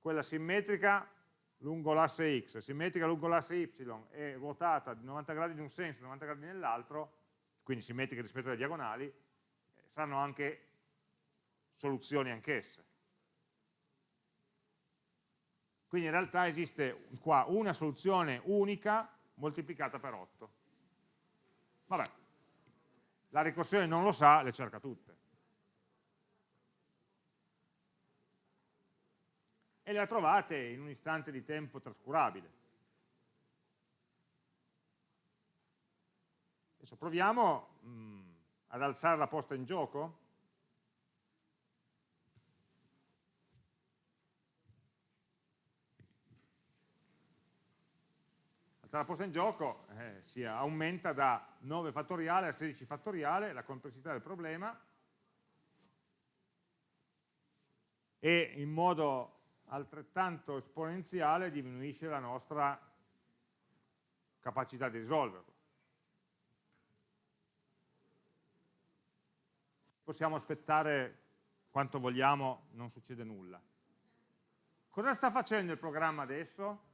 quella simmetrica lungo l'asse x, simmetrica lungo l'asse y e ruotata di 90 gradi in un senso, 90 gradi nell'altro, quindi simmetriche rispetto alle diagonali, eh, saranno anche soluzioni anch'esse. Quindi in realtà esiste qua una soluzione unica moltiplicata per 8. Vabbè, la ricorsione non lo sa, le cerca tutte. E le ha trovate in un istante di tempo trascurabile. Adesso proviamo mh, mm, ad alzare la posta in gioco la posta in gioco eh, si aumenta da 9 fattoriale a 16 fattoriale la complessità del problema e in modo altrettanto esponenziale diminuisce la nostra capacità di risolverlo. Possiamo aspettare quanto vogliamo, non succede nulla. Cosa sta facendo il programma adesso?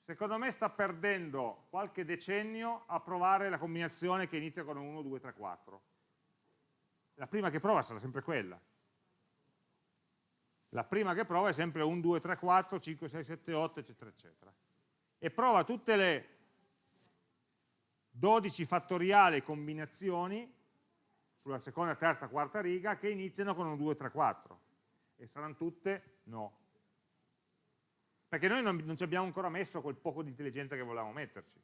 secondo me sta perdendo qualche decennio a provare la combinazione che inizia con 1, 2, 3, 4. La prima che prova sarà sempre quella. La prima che prova è sempre 1, 2, 3, 4, 5, 6, 7, 8, eccetera, eccetera. E prova tutte le 12 fattoriali combinazioni sulla seconda, terza, quarta riga che iniziano con 1, 2, 3, 4. E saranno tutte no perché noi non, non ci abbiamo ancora messo quel poco di intelligenza che volevamo metterci.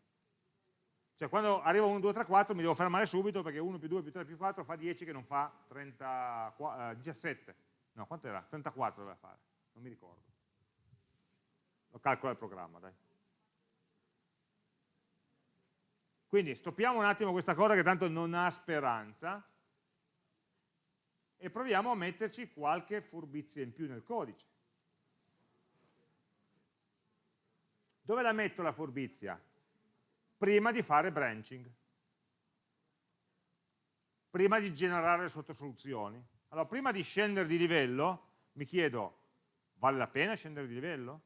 Cioè quando arrivo 1, 2, 3, 4 mi devo fermare subito perché 1 più 2 più 3 più 4 fa 10 che non fa 30, eh, 17. No, quanto era? 34 doveva fare, non mi ricordo. Lo calcola il programma, dai. Quindi stoppiamo un attimo questa cosa che tanto non ha speranza e proviamo a metterci qualche furbizia in più nel codice. Dove la metto la furbizia? Prima di fare branching, prima di generare sottosoluzioni. Allora, prima di scendere di livello, mi chiedo, vale la pena scendere di livello?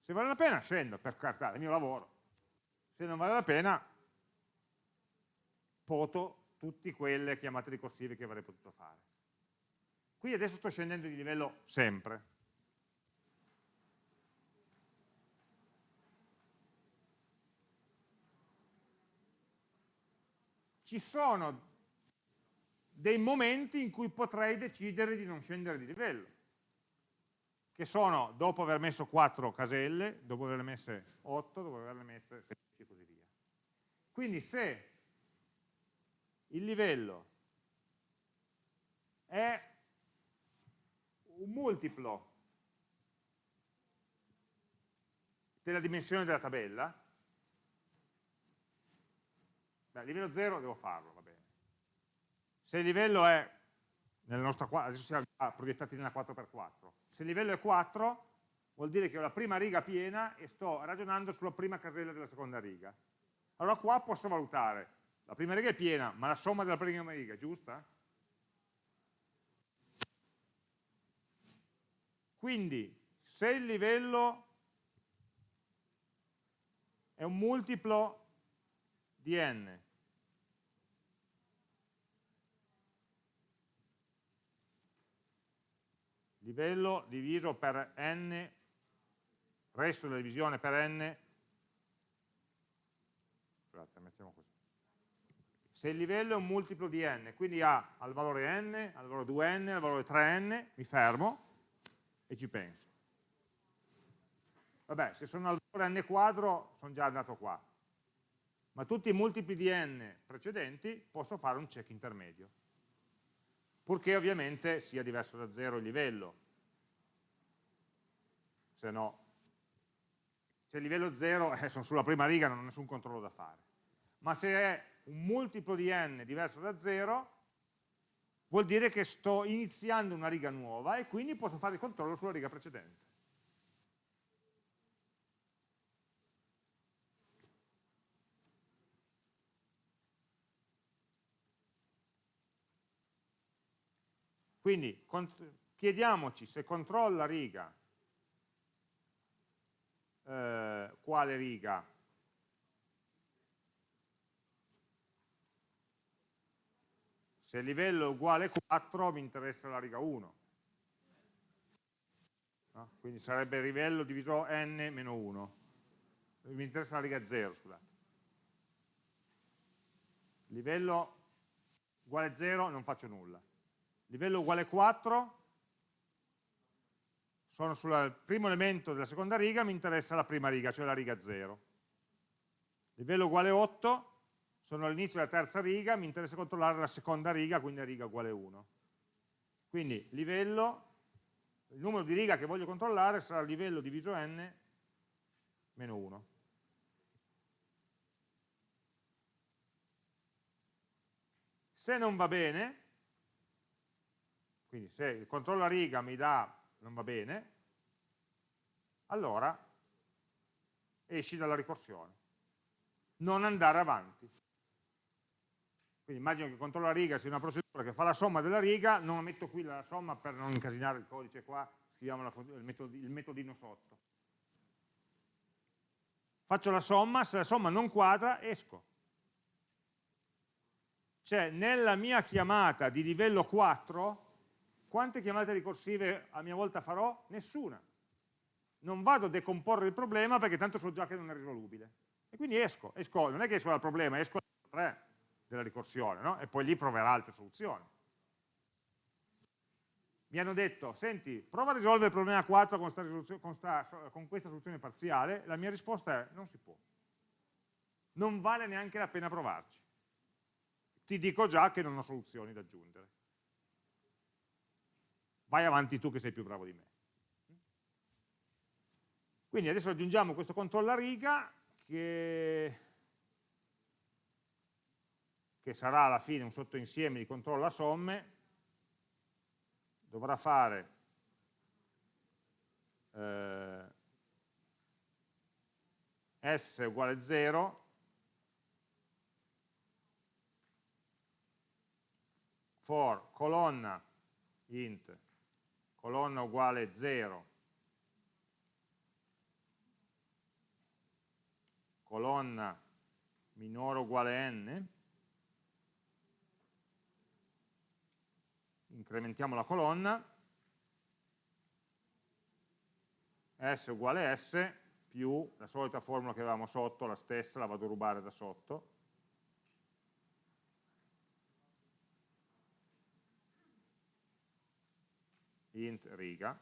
Se vale la pena, scendo, per carità, è il mio lavoro. Se non vale la pena, poto tutte quelle chiamate ricorsive che avrei potuto fare. Qui adesso sto scendendo di livello sempre. ci sono dei momenti in cui potrei decidere di non scendere di livello, che sono dopo aver messo 4 caselle, dopo averle messe 8, dopo averle messe 16 e così via. Quindi se il livello è un multiplo della dimensione della tabella, Beh, livello 0 devo farlo, va bene. Se il livello è, nella nostra, adesso siamo proiettati nella 4x4, se il livello è 4 vuol dire che ho la prima riga piena e sto ragionando sulla prima casella della seconda riga. Allora qua posso valutare, la prima riga è piena, ma la somma della prima riga è giusta? Quindi, se il livello è un multiplo di n livello diviso per n resto della divisione per n scusate mettiamo così se il livello è un multiplo di n, quindi ha al valore n, al valore 2n, al valore 3n, mi fermo e ci penso. Vabbè, se sono al valore n quadro sono già andato qua, ma tutti i multipli di n precedenti posso fare un check intermedio, purché ovviamente sia diverso da 0 il livello, se no, se il livello 0 eh, sono sulla prima riga non ho nessun controllo da fare, ma se è un multiplo di n diverso da 0, vuol dire che sto iniziando una riga nuova e quindi posso fare il controllo sulla riga precedente. Quindi chiediamoci se controlla riga, eh, quale riga? Se il livello è uguale a 4 mi interessa la riga 1. No? Quindi sarebbe livello diviso n meno 1. Mi interessa la riga 0, scusate. Livello uguale a 0 non faccio nulla livello uguale 4, sono sul primo elemento della seconda riga, mi interessa la prima riga, cioè la riga 0. Livello uguale 8, sono all'inizio della terza riga, mi interessa controllare la seconda riga, quindi la riga uguale 1. Quindi livello, il numero di riga che voglio controllare sarà livello diviso n meno 1. Se non va bene, quindi se il controllo a riga mi dà non va bene, allora esci dalla ricorsione. Non andare avanti. Quindi immagino che controllo a riga sia una procedura che fa la somma della riga, non metto qui la somma per non incasinare il codice qua, scriviamo la, il, metod, il metodino sotto. Faccio la somma, se la somma non quadra, esco. Cioè, nella mia chiamata di livello 4, quante chiamate ricorsive a mia volta farò? Nessuna. Non vado a decomporre il problema perché tanto so già che non è risolubile. E quindi esco, esco non è che esco dal problema, esco dal 3 della ricorsione, no? e poi lì proverà altre soluzioni. Mi hanno detto, senti, prova a risolvere il problema 4 con, con, sta, con questa soluzione parziale, la mia risposta è non si può. Non vale neanche la pena provarci. Ti dico già che non ho soluzioni da aggiungere vai avanti tu che sei più bravo di me. Quindi adesso aggiungiamo questo controllo a riga che, che sarà alla fine un sottoinsieme di controllo a somme, dovrà fare eh, s uguale 0 for colonna int colonna uguale 0, colonna minore uguale n, incrementiamo la colonna, s uguale s più la solita formula che avevamo sotto, la stessa, la vado a rubare da sotto, int riga,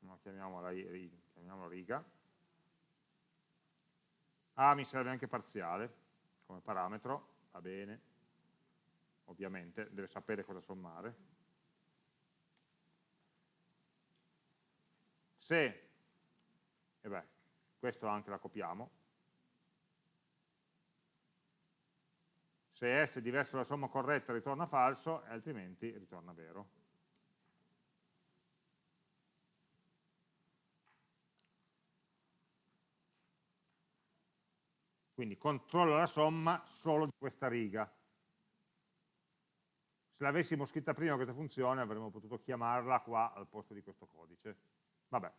no, chiamiamola, chiamiamola riga, A mi serve anche parziale come parametro, va bene, ovviamente, deve sapere cosa sommare. Se, e beh, questo anche la copiamo, se S è diverso dalla somma corretta ritorna falso, altrimenti ritorna vero. Quindi controllo la somma solo di questa riga. Se l'avessimo scritta prima questa funzione avremmo potuto chiamarla qua al posto di questo codice. Vabbè.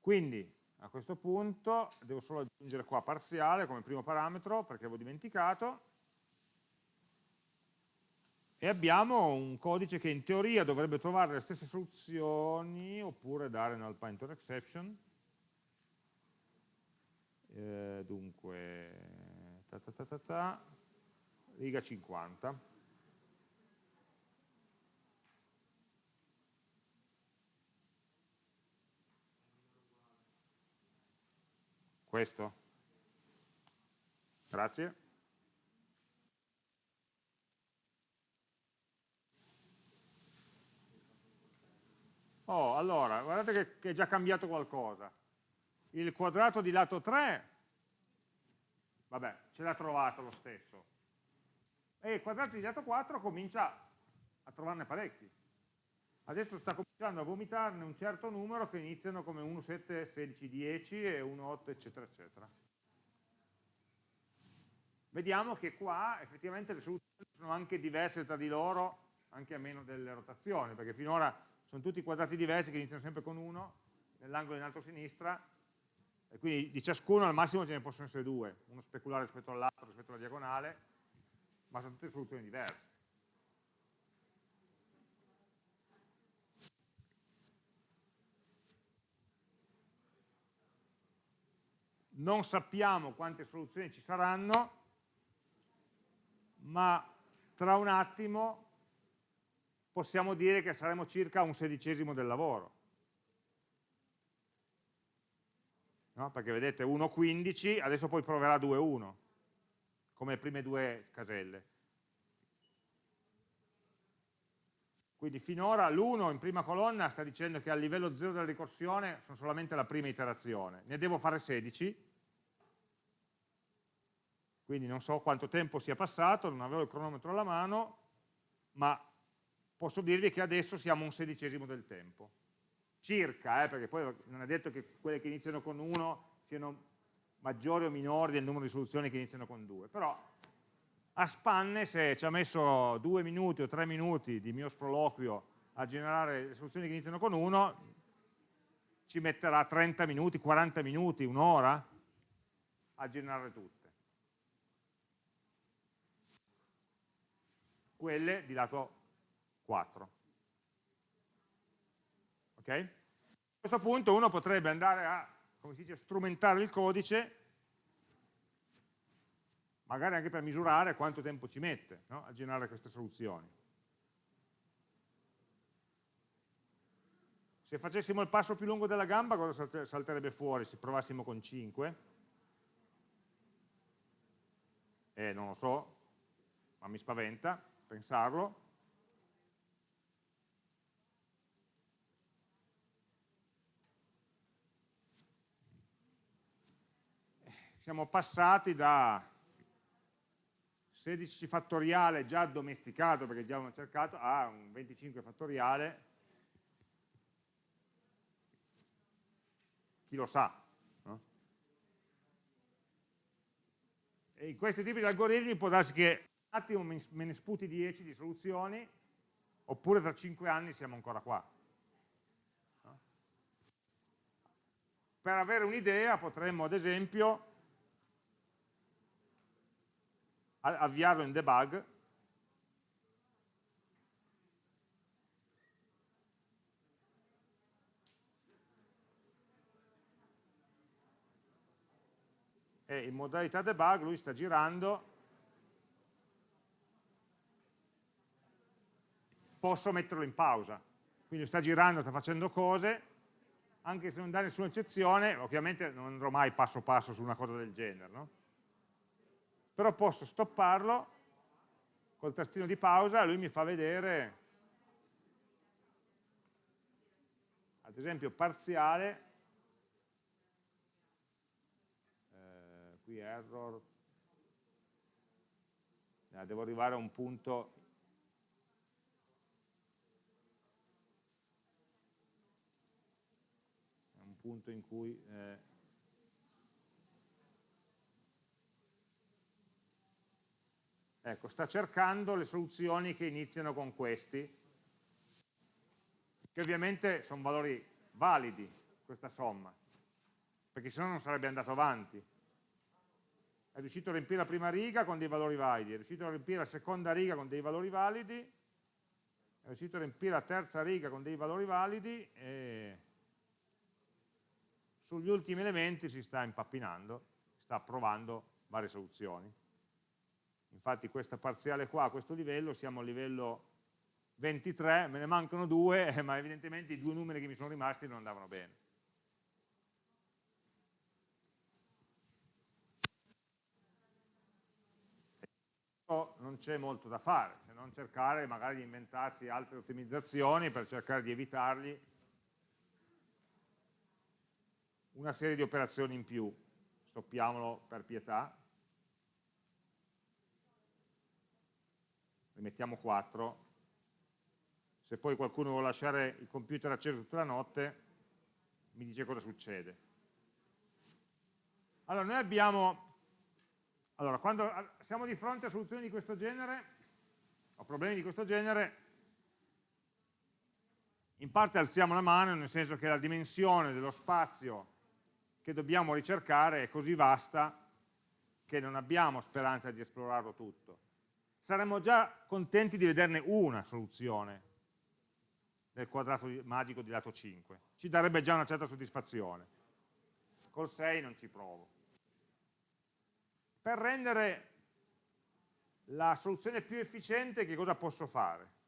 Quindi a questo punto devo solo aggiungere qua parziale come primo parametro perché avevo dimenticato e abbiamo un codice che in teoria dovrebbe trovare le stesse soluzioni oppure dare null pointer exception eh, dunque, ta ta ta ta, riga 50. Questo? Grazie. Oh, allora, guardate che, è già cambiato qualcosa. Il quadrato di lato 3, vabbè, ce l'ha trovato lo stesso. E il quadrato di lato 4 comincia a trovarne parecchi. Adesso sta cominciando a vomitarne un certo numero che iniziano come 1, 7, 16, 10 e 1, 8, eccetera, eccetera. Vediamo che qua effettivamente le soluzioni sono anche diverse tra di loro, anche a meno delle rotazioni, perché finora sono tutti quadrati diversi che iniziano sempre con 1, nell'angolo in alto a sinistra, e quindi di ciascuno al massimo ce ne possono essere due, uno speculare rispetto all'altro, rispetto alla diagonale, ma sono tutte soluzioni diverse. Non sappiamo quante soluzioni ci saranno, ma tra un attimo possiamo dire che saremo circa un sedicesimo del lavoro. No? Perché vedete 1,15, adesso poi proverà 2,1, come prime due caselle. Quindi finora l'1 in prima colonna sta dicendo che a livello 0 della ricorsione sono solamente la prima iterazione. Ne devo fare 16, quindi non so quanto tempo sia passato, non avevo il cronometro alla mano, ma posso dirvi che adesso siamo un sedicesimo del tempo. Circa, eh, perché poi non è detto che quelle che iniziano con 1 siano maggiori o minori del numero di soluzioni che iniziano con 2, però a spanne se ci ha messo due minuti o tre minuti di mio sproloquio a generare le soluzioni che iniziano con 1, ci metterà 30 minuti, 40 minuti, un'ora a generare tutte. quelle di lato 4. Ok? A questo punto uno potrebbe andare a, come si dice, strumentare il codice, magari anche per misurare quanto tempo ci mette no? a generare queste soluzioni. Se facessimo il passo più lungo della gamba, cosa salterebbe fuori se provassimo con 5? Eh, non lo so, ma mi spaventa pensarlo. Siamo passati da 16 fattoriale già domesticato, perché già abbiamo cercato, a un 25 fattoriale, chi lo sa. No? E in questi tipi di algoritmi può darsi che attimo me ne sputi 10 di soluzioni, oppure tra 5 anni siamo ancora qua. No? Per avere un'idea potremmo ad esempio avviarlo in debug e in modalità debug lui sta girando posso metterlo in pausa. Quindi sta girando, sta facendo cose, anche se non dà nessuna eccezione, ovviamente non andrò mai passo passo su una cosa del genere, no? Però posso stopparlo col tastino di pausa e lui mi fa vedere, ad esempio parziale, eh, qui error, eh, devo arrivare a un punto punto in cui eh, ecco, sta cercando le soluzioni che iniziano con questi, che ovviamente sono valori validi, questa somma, perché se no non sarebbe andato avanti. È riuscito a riempire la prima riga con dei valori validi, è riuscito a riempire la seconda riga con dei valori validi, è riuscito a riempire la terza riga con dei valori validi e sugli ultimi elementi si sta impappinando sta provando varie soluzioni. Infatti questa parziale qua a questo livello, siamo a livello 23, me ne mancano due, ma evidentemente i due numeri che mi sono rimasti non andavano bene. non c'è molto da fare, se non cercare magari di inventarsi altre ottimizzazioni per cercare di evitargli una serie di operazioni in più, stoppiamolo per pietà, rimettiamo 4, se poi qualcuno vuole lasciare il computer acceso tutta la notte, mi dice cosa succede. Allora, noi abbiamo allora, quando siamo di fronte a soluzioni di questo genere, o problemi di questo genere, in parte alziamo la mano, nel senso che la dimensione dello spazio che dobbiamo ricercare è così vasta che non abbiamo speranza di esplorarlo tutto. Saremmo già contenti di vederne una soluzione del quadrato magico di lato 5. Ci darebbe già una certa soddisfazione. Col 6 non ci provo per rendere la soluzione più efficiente che cosa posso fare?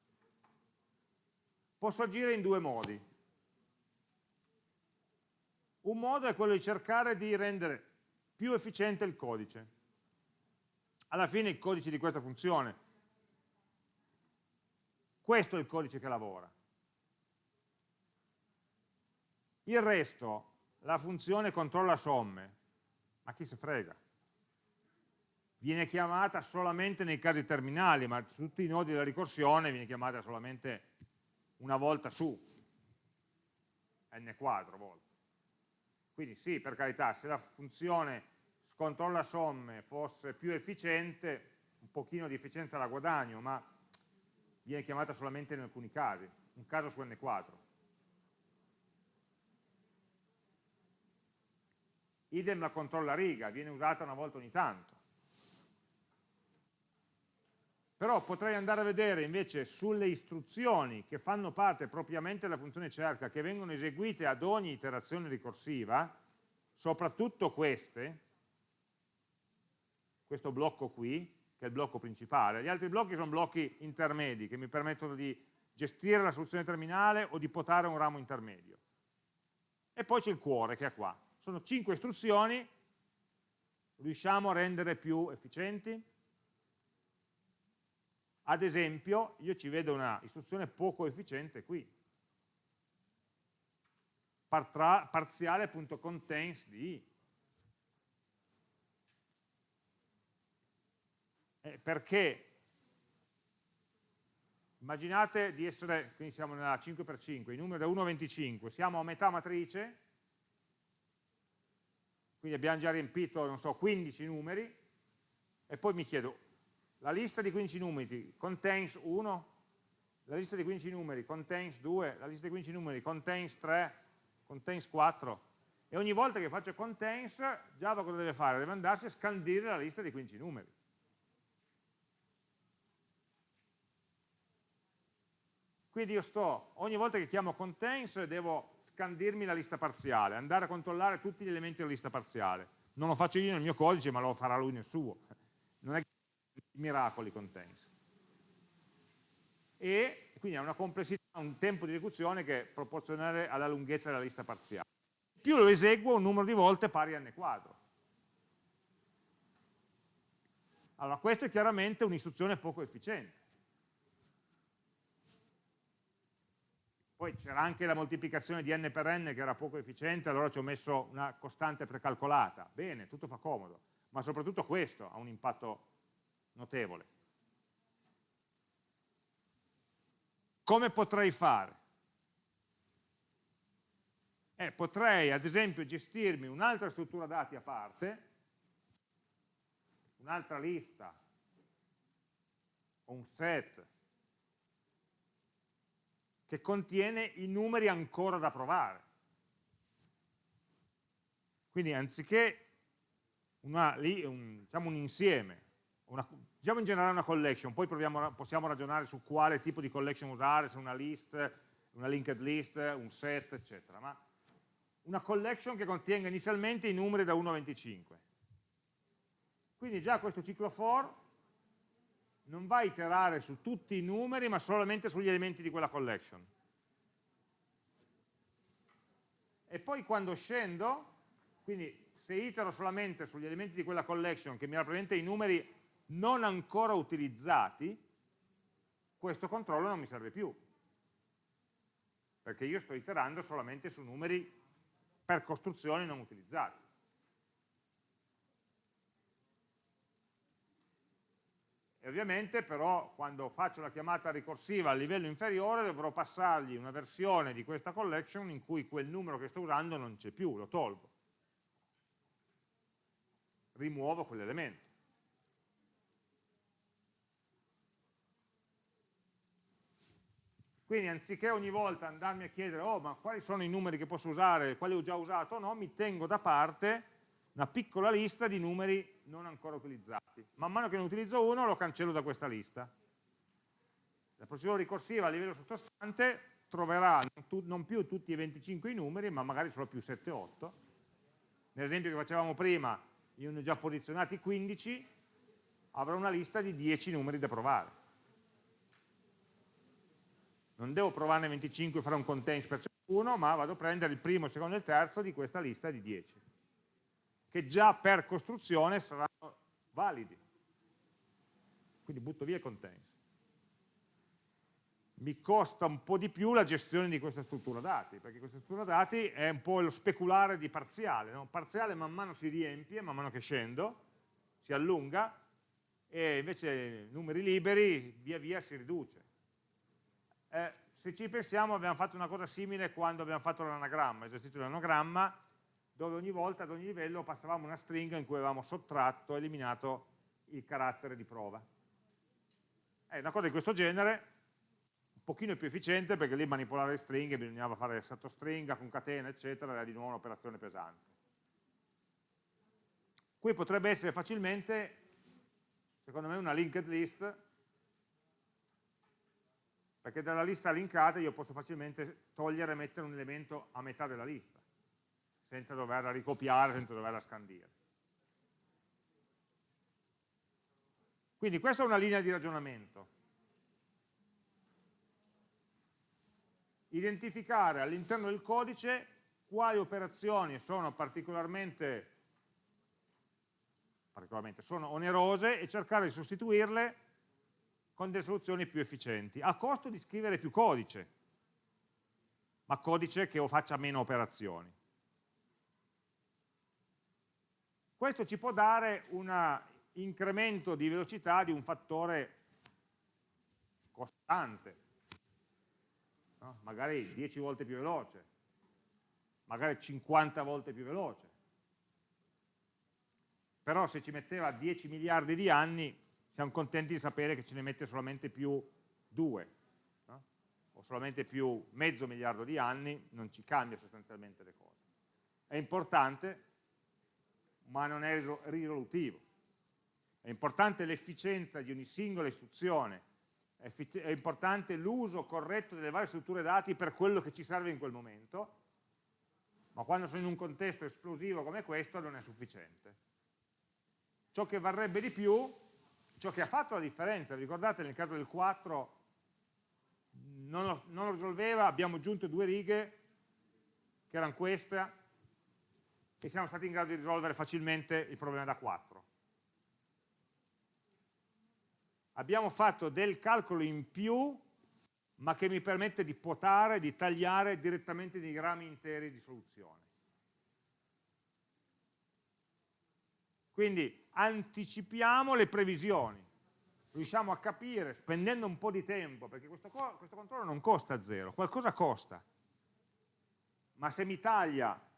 Posso agire in due modi. Un modo è quello di cercare di rendere più efficiente il codice. Alla fine il codice di questa funzione, questo è il codice che lavora. Il resto, la funzione controlla somme, ma chi se frega? viene chiamata solamente nei casi terminali, ma su tutti i nodi della ricorsione viene chiamata solamente una volta su, n quadro volte. Quindi sì, per carità, se la funzione scontrolla somme fosse più efficiente, un pochino di efficienza la guadagno, ma viene chiamata solamente in alcuni casi, un caso su n quadro. Idem la controlla riga, viene usata una volta ogni tanto però potrei andare a vedere invece sulle istruzioni che fanno parte propriamente della funzione cerca, che vengono eseguite ad ogni iterazione ricorsiva, soprattutto queste, questo blocco qui, che è il blocco principale, gli altri blocchi sono blocchi intermedi che mi permettono di gestire la soluzione terminale o di potare un ramo intermedio. E poi c'è il cuore che è qua. Sono cinque istruzioni, riusciamo a rendere più efficienti? Ad esempio, io ci vedo una istruzione poco efficiente qui. Parziale.contains di Eh, perché immaginate di essere, quindi siamo nella 5x5, i numeri da 1 a 25, siamo a metà matrice, quindi abbiamo già riempito, non so, 15 numeri, e poi mi chiedo, la lista di 15 numeri contains 1, la lista di 15 numeri contains 2, la lista di 15 numeri contains 3, contains 4 e ogni volta che faccio contains Java cosa deve fare? Deve andarsi a scandire la lista di 15 numeri. Quindi io sto, ogni volta che chiamo contains devo scandirmi la lista parziale, andare a controllare tutti gli elementi della lista parziale. Non lo faccio io nel mio codice, ma lo farà lui nel suo. Non è che miracoli contains. E quindi ha una complessità, un tempo di esecuzione che è proporzionale alla lunghezza della lista parziale. Più lo eseguo un numero di volte pari a n quadro. Allora, questo è chiaramente un'istruzione poco efficiente. Poi c'era anche la moltiplicazione di n per n che era poco efficiente, allora ci ho messo una costante precalcolata. Bene, tutto fa comodo, ma soprattutto questo ha un impatto notevole. Come potrei fare? Eh, potrei ad esempio gestirmi un'altra struttura dati a parte, un'altra lista, o un set, che contiene i numeri ancora da provare. Quindi anziché una, un, diciamo un insieme una, diciamo in generale una collection, poi proviamo, possiamo ragionare su quale tipo di collection usare, se una list, una linked list, un set, eccetera, ma una collection che contenga inizialmente i numeri da 1 a 25. Quindi già questo ciclo for non va a iterare su tutti i numeri, ma solamente sugli elementi di quella collection. E poi quando scendo, quindi se itero solamente sugli elementi di quella collection che mi rappresenta i numeri non ancora utilizzati, questo controllo non mi serve più, perché io sto iterando solamente su numeri per costruzioni non utilizzati. E ovviamente però quando faccio la chiamata ricorsiva a livello inferiore dovrò passargli una versione di questa collection in cui quel numero che sto usando non c'è più, lo tolgo. Rimuovo quell'elemento. Quindi anziché ogni volta andarmi a chiedere oh, ma quali sono i numeri che posso usare, quali ho già usato o no, mi tengo da parte una piccola lista di numeri non ancora utilizzati. Man mano che ne utilizzo uno lo cancello da questa lista. La procedura ricorsiva a livello sottostante troverà non più tutti i 25 i numeri, ma magari solo più 7-8. Nell'esempio che facevamo prima, io ne ho già posizionati 15, avrò una lista di 10 numeri da provare. Non devo provarne 25 e fare un contains per ciascuno, ma vado a prendere il primo, il secondo e il terzo di questa lista di 10 che già per costruzione saranno validi. Quindi butto via i contains. Mi costa un po' di più la gestione di questa struttura dati, perché questa struttura dati è un po' lo speculare di parziale. No? Parziale man mano si riempie, man mano che scendo, si allunga, e invece numeri liberi via via si riduce. Eh, se ci pensiamo abbiamo fatto una cosa simile quando abbiamo fatto l'anagramma, esercizio dell'anagramma, dove ogni volta ad ogni livello passavamo una stringa in cui avevamo sottratto, eliminato il carattere di prova. È una cosa di questo genere, un pochino più efficiente perché lì manipolare le stringhe bisognava fare sottostringa, concatena, eccetera, era di nuovo un'operazione pesante. Qui potrebbe essere facilmente, secondo me, una linked list, perché dalla lista linkata io posso facilmente togliere e mettere un elemento a metà della lista senza doverla ricopiare, senza doverla scandire. Quindi questa è una linea di ragionamento. Identificare all'interno del codice quali operazioni sono particolarmente, particolarmente sono onerose e cercare di sostituirle con delle soluzioni più efficienti, a costo di scrivere più codice, ma codice che faccia meno operazioni. Questo ci può dare un incremento di velocità di un fattore costante, no? magari 10 volte più veloce, magari 50 volte più veloce. Però se ci metteva 10 miliardi di anni, siamo contenti di sapere che ce ne mette solamente più 2, no? o solamente più mezzo miliardo di anni, non ci cambia sostanzialmente le cose. È importante ma non è risolutivo. È importante l'efficienza di ogni singola istruzione, è importante l'uso corretto delle varie strutture dati per quello che ci serve in quel momento, ma quando sono in un contesto esplosivo come questo non è sufficiente. Ciò che varrebbe di più, ciò che ha fatto la differenza, ricordate nel caso del 4 non lo, non lo risolveva, abbiamo aggiunto due righe che erano queste, e siamo stati in grado di risolvere facilmente il problema da 4. Abbiamo fatto del calcolo in più, ma che mi permette di potare, di tagliare direttamente dei grammi interi di soluzione. Quindi anticipiamo le previsioni, riusciamo a capire, spendendo un po' di tempo, perché questo, questo controllo non costa zero, qualcosa costa, ma se mi taglia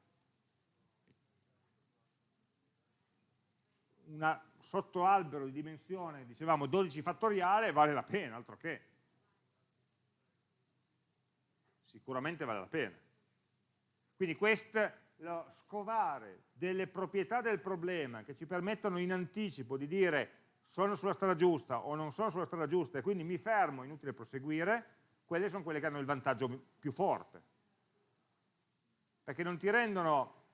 un sottoalbero di dimensione, dicevamo 12 fattoriale, vale la pena, altro che. Sicuramente vale la pena. Quindi questo, lo scovare delle proprietà del problema che ci permettono in anticipo di dire sono sulla strada giusta o non sono sulla strada giusta e quindi mi fermo, inutile proseguire, quelle sono quelle che hanno il vantaggio più forte. Perché non ti rendono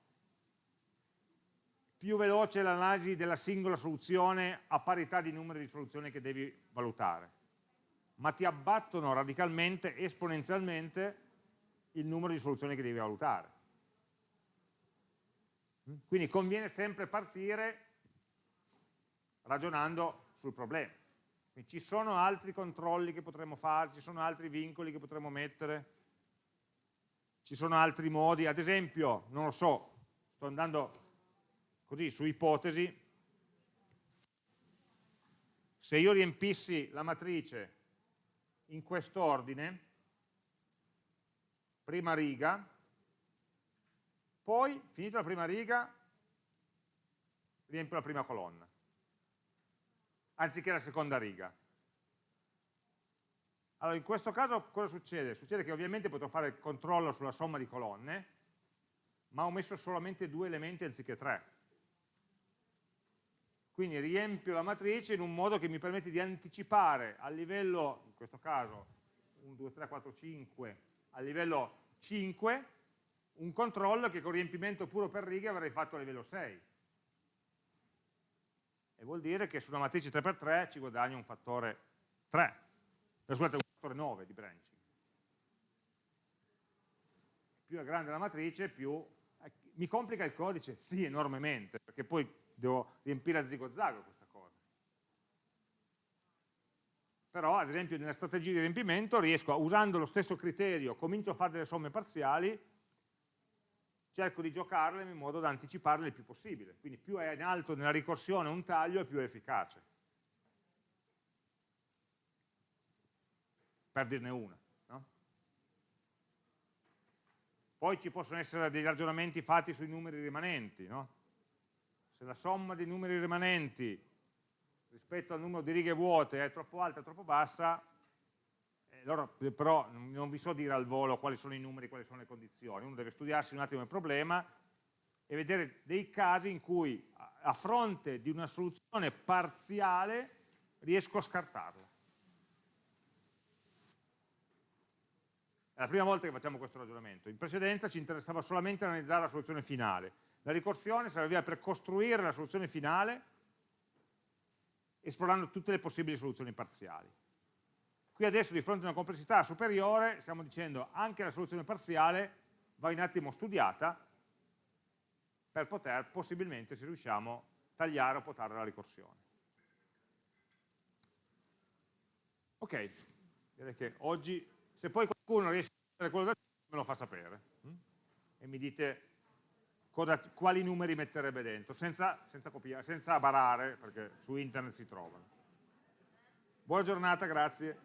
più veloce l'analisi della singola soluzione a parità di numeri di soluzioni che devi valutare, ma ti abbattono radicalmente, esponenzialmente, il numero di soluzioni che devi valutare. Quindi conviene sempre partire ragionando sul problema. Quindi ci sono altri controlli che potremmo fare, ci sono altri vincoli che potremmo mettere, ci sono altri modi, ad esempio, non lo so, sto andando così su ipotesi, se io riempissi la matrice in quest'ordine, prima riga, poi, finita la prima riga, riempio la prima colonna, anziché la seconda riga. Allora, in questo caso cosa succede? Succede che ovviamente potrò fare il controllo sulla somma di colonne, ma ho messo solamente due elementi anziché tre. Quindi riempio la matrice in un modo che mi permette di anticipare a livello, in questo caso 1, 2, 3, 4, 5, a livello 5, un controllo che con riempimento puro per righe avrei fatto a livello 6. E vuol dire che su una matrice 3x3 ci guadagno un fattore 3, eh, scusate, un fattore 9 di branching. Più è grande la matrice, più... Eh, mi complica il codice? Sì, enormemente, perché poi devo riempire a zigo-zago questa cosa. Però, ad esempio, nella strategia di riempimento riesco, usando lo stesso criterio, comincio a fare delle somme parziali, cerco di giocarle in modo da anticiparle il più possibile. Quindi più è in alto nella ricorsione un taglio, più è efficace. Per dirne una. Poi ci possono essere dei ragionamenti fatti sui numeri rimanenti. No? Se la somma dei numeri rimanenti rispetto al numero di righe vuote è troppo alta o troppo bassa, allora, però non vi so dire al volo quali sono i numeri, quali sono le condizioni, uno deve studiarsi un attimo il problema e vedere dei casi in cui a fronte di una soluzione parziale riesco a scartarla. È la prima volta che facciamo questo ragionamento. In precedenza ci interessava solamente analizzare la soluzione finale. La ricorsione serviva per costruire la soluzione finale esplorando tutte le possibili soluzioni parziali. Qui adesso di fronte a una complessità superiore stiamo dicendo anche la soluzione parziale va un attimo studiata per poter possibilmente, se riusciamo, tagliare o potare la ricorsione. Ok, direi che oggi, se poi qualcuno riesce a fare quello da me lo fa sapere hm? e mi dite cosa, quali numeri metterebbe dentro, senza, senza, copiare, senza barare, perché su internet si trovano. Buona giornata, grazie.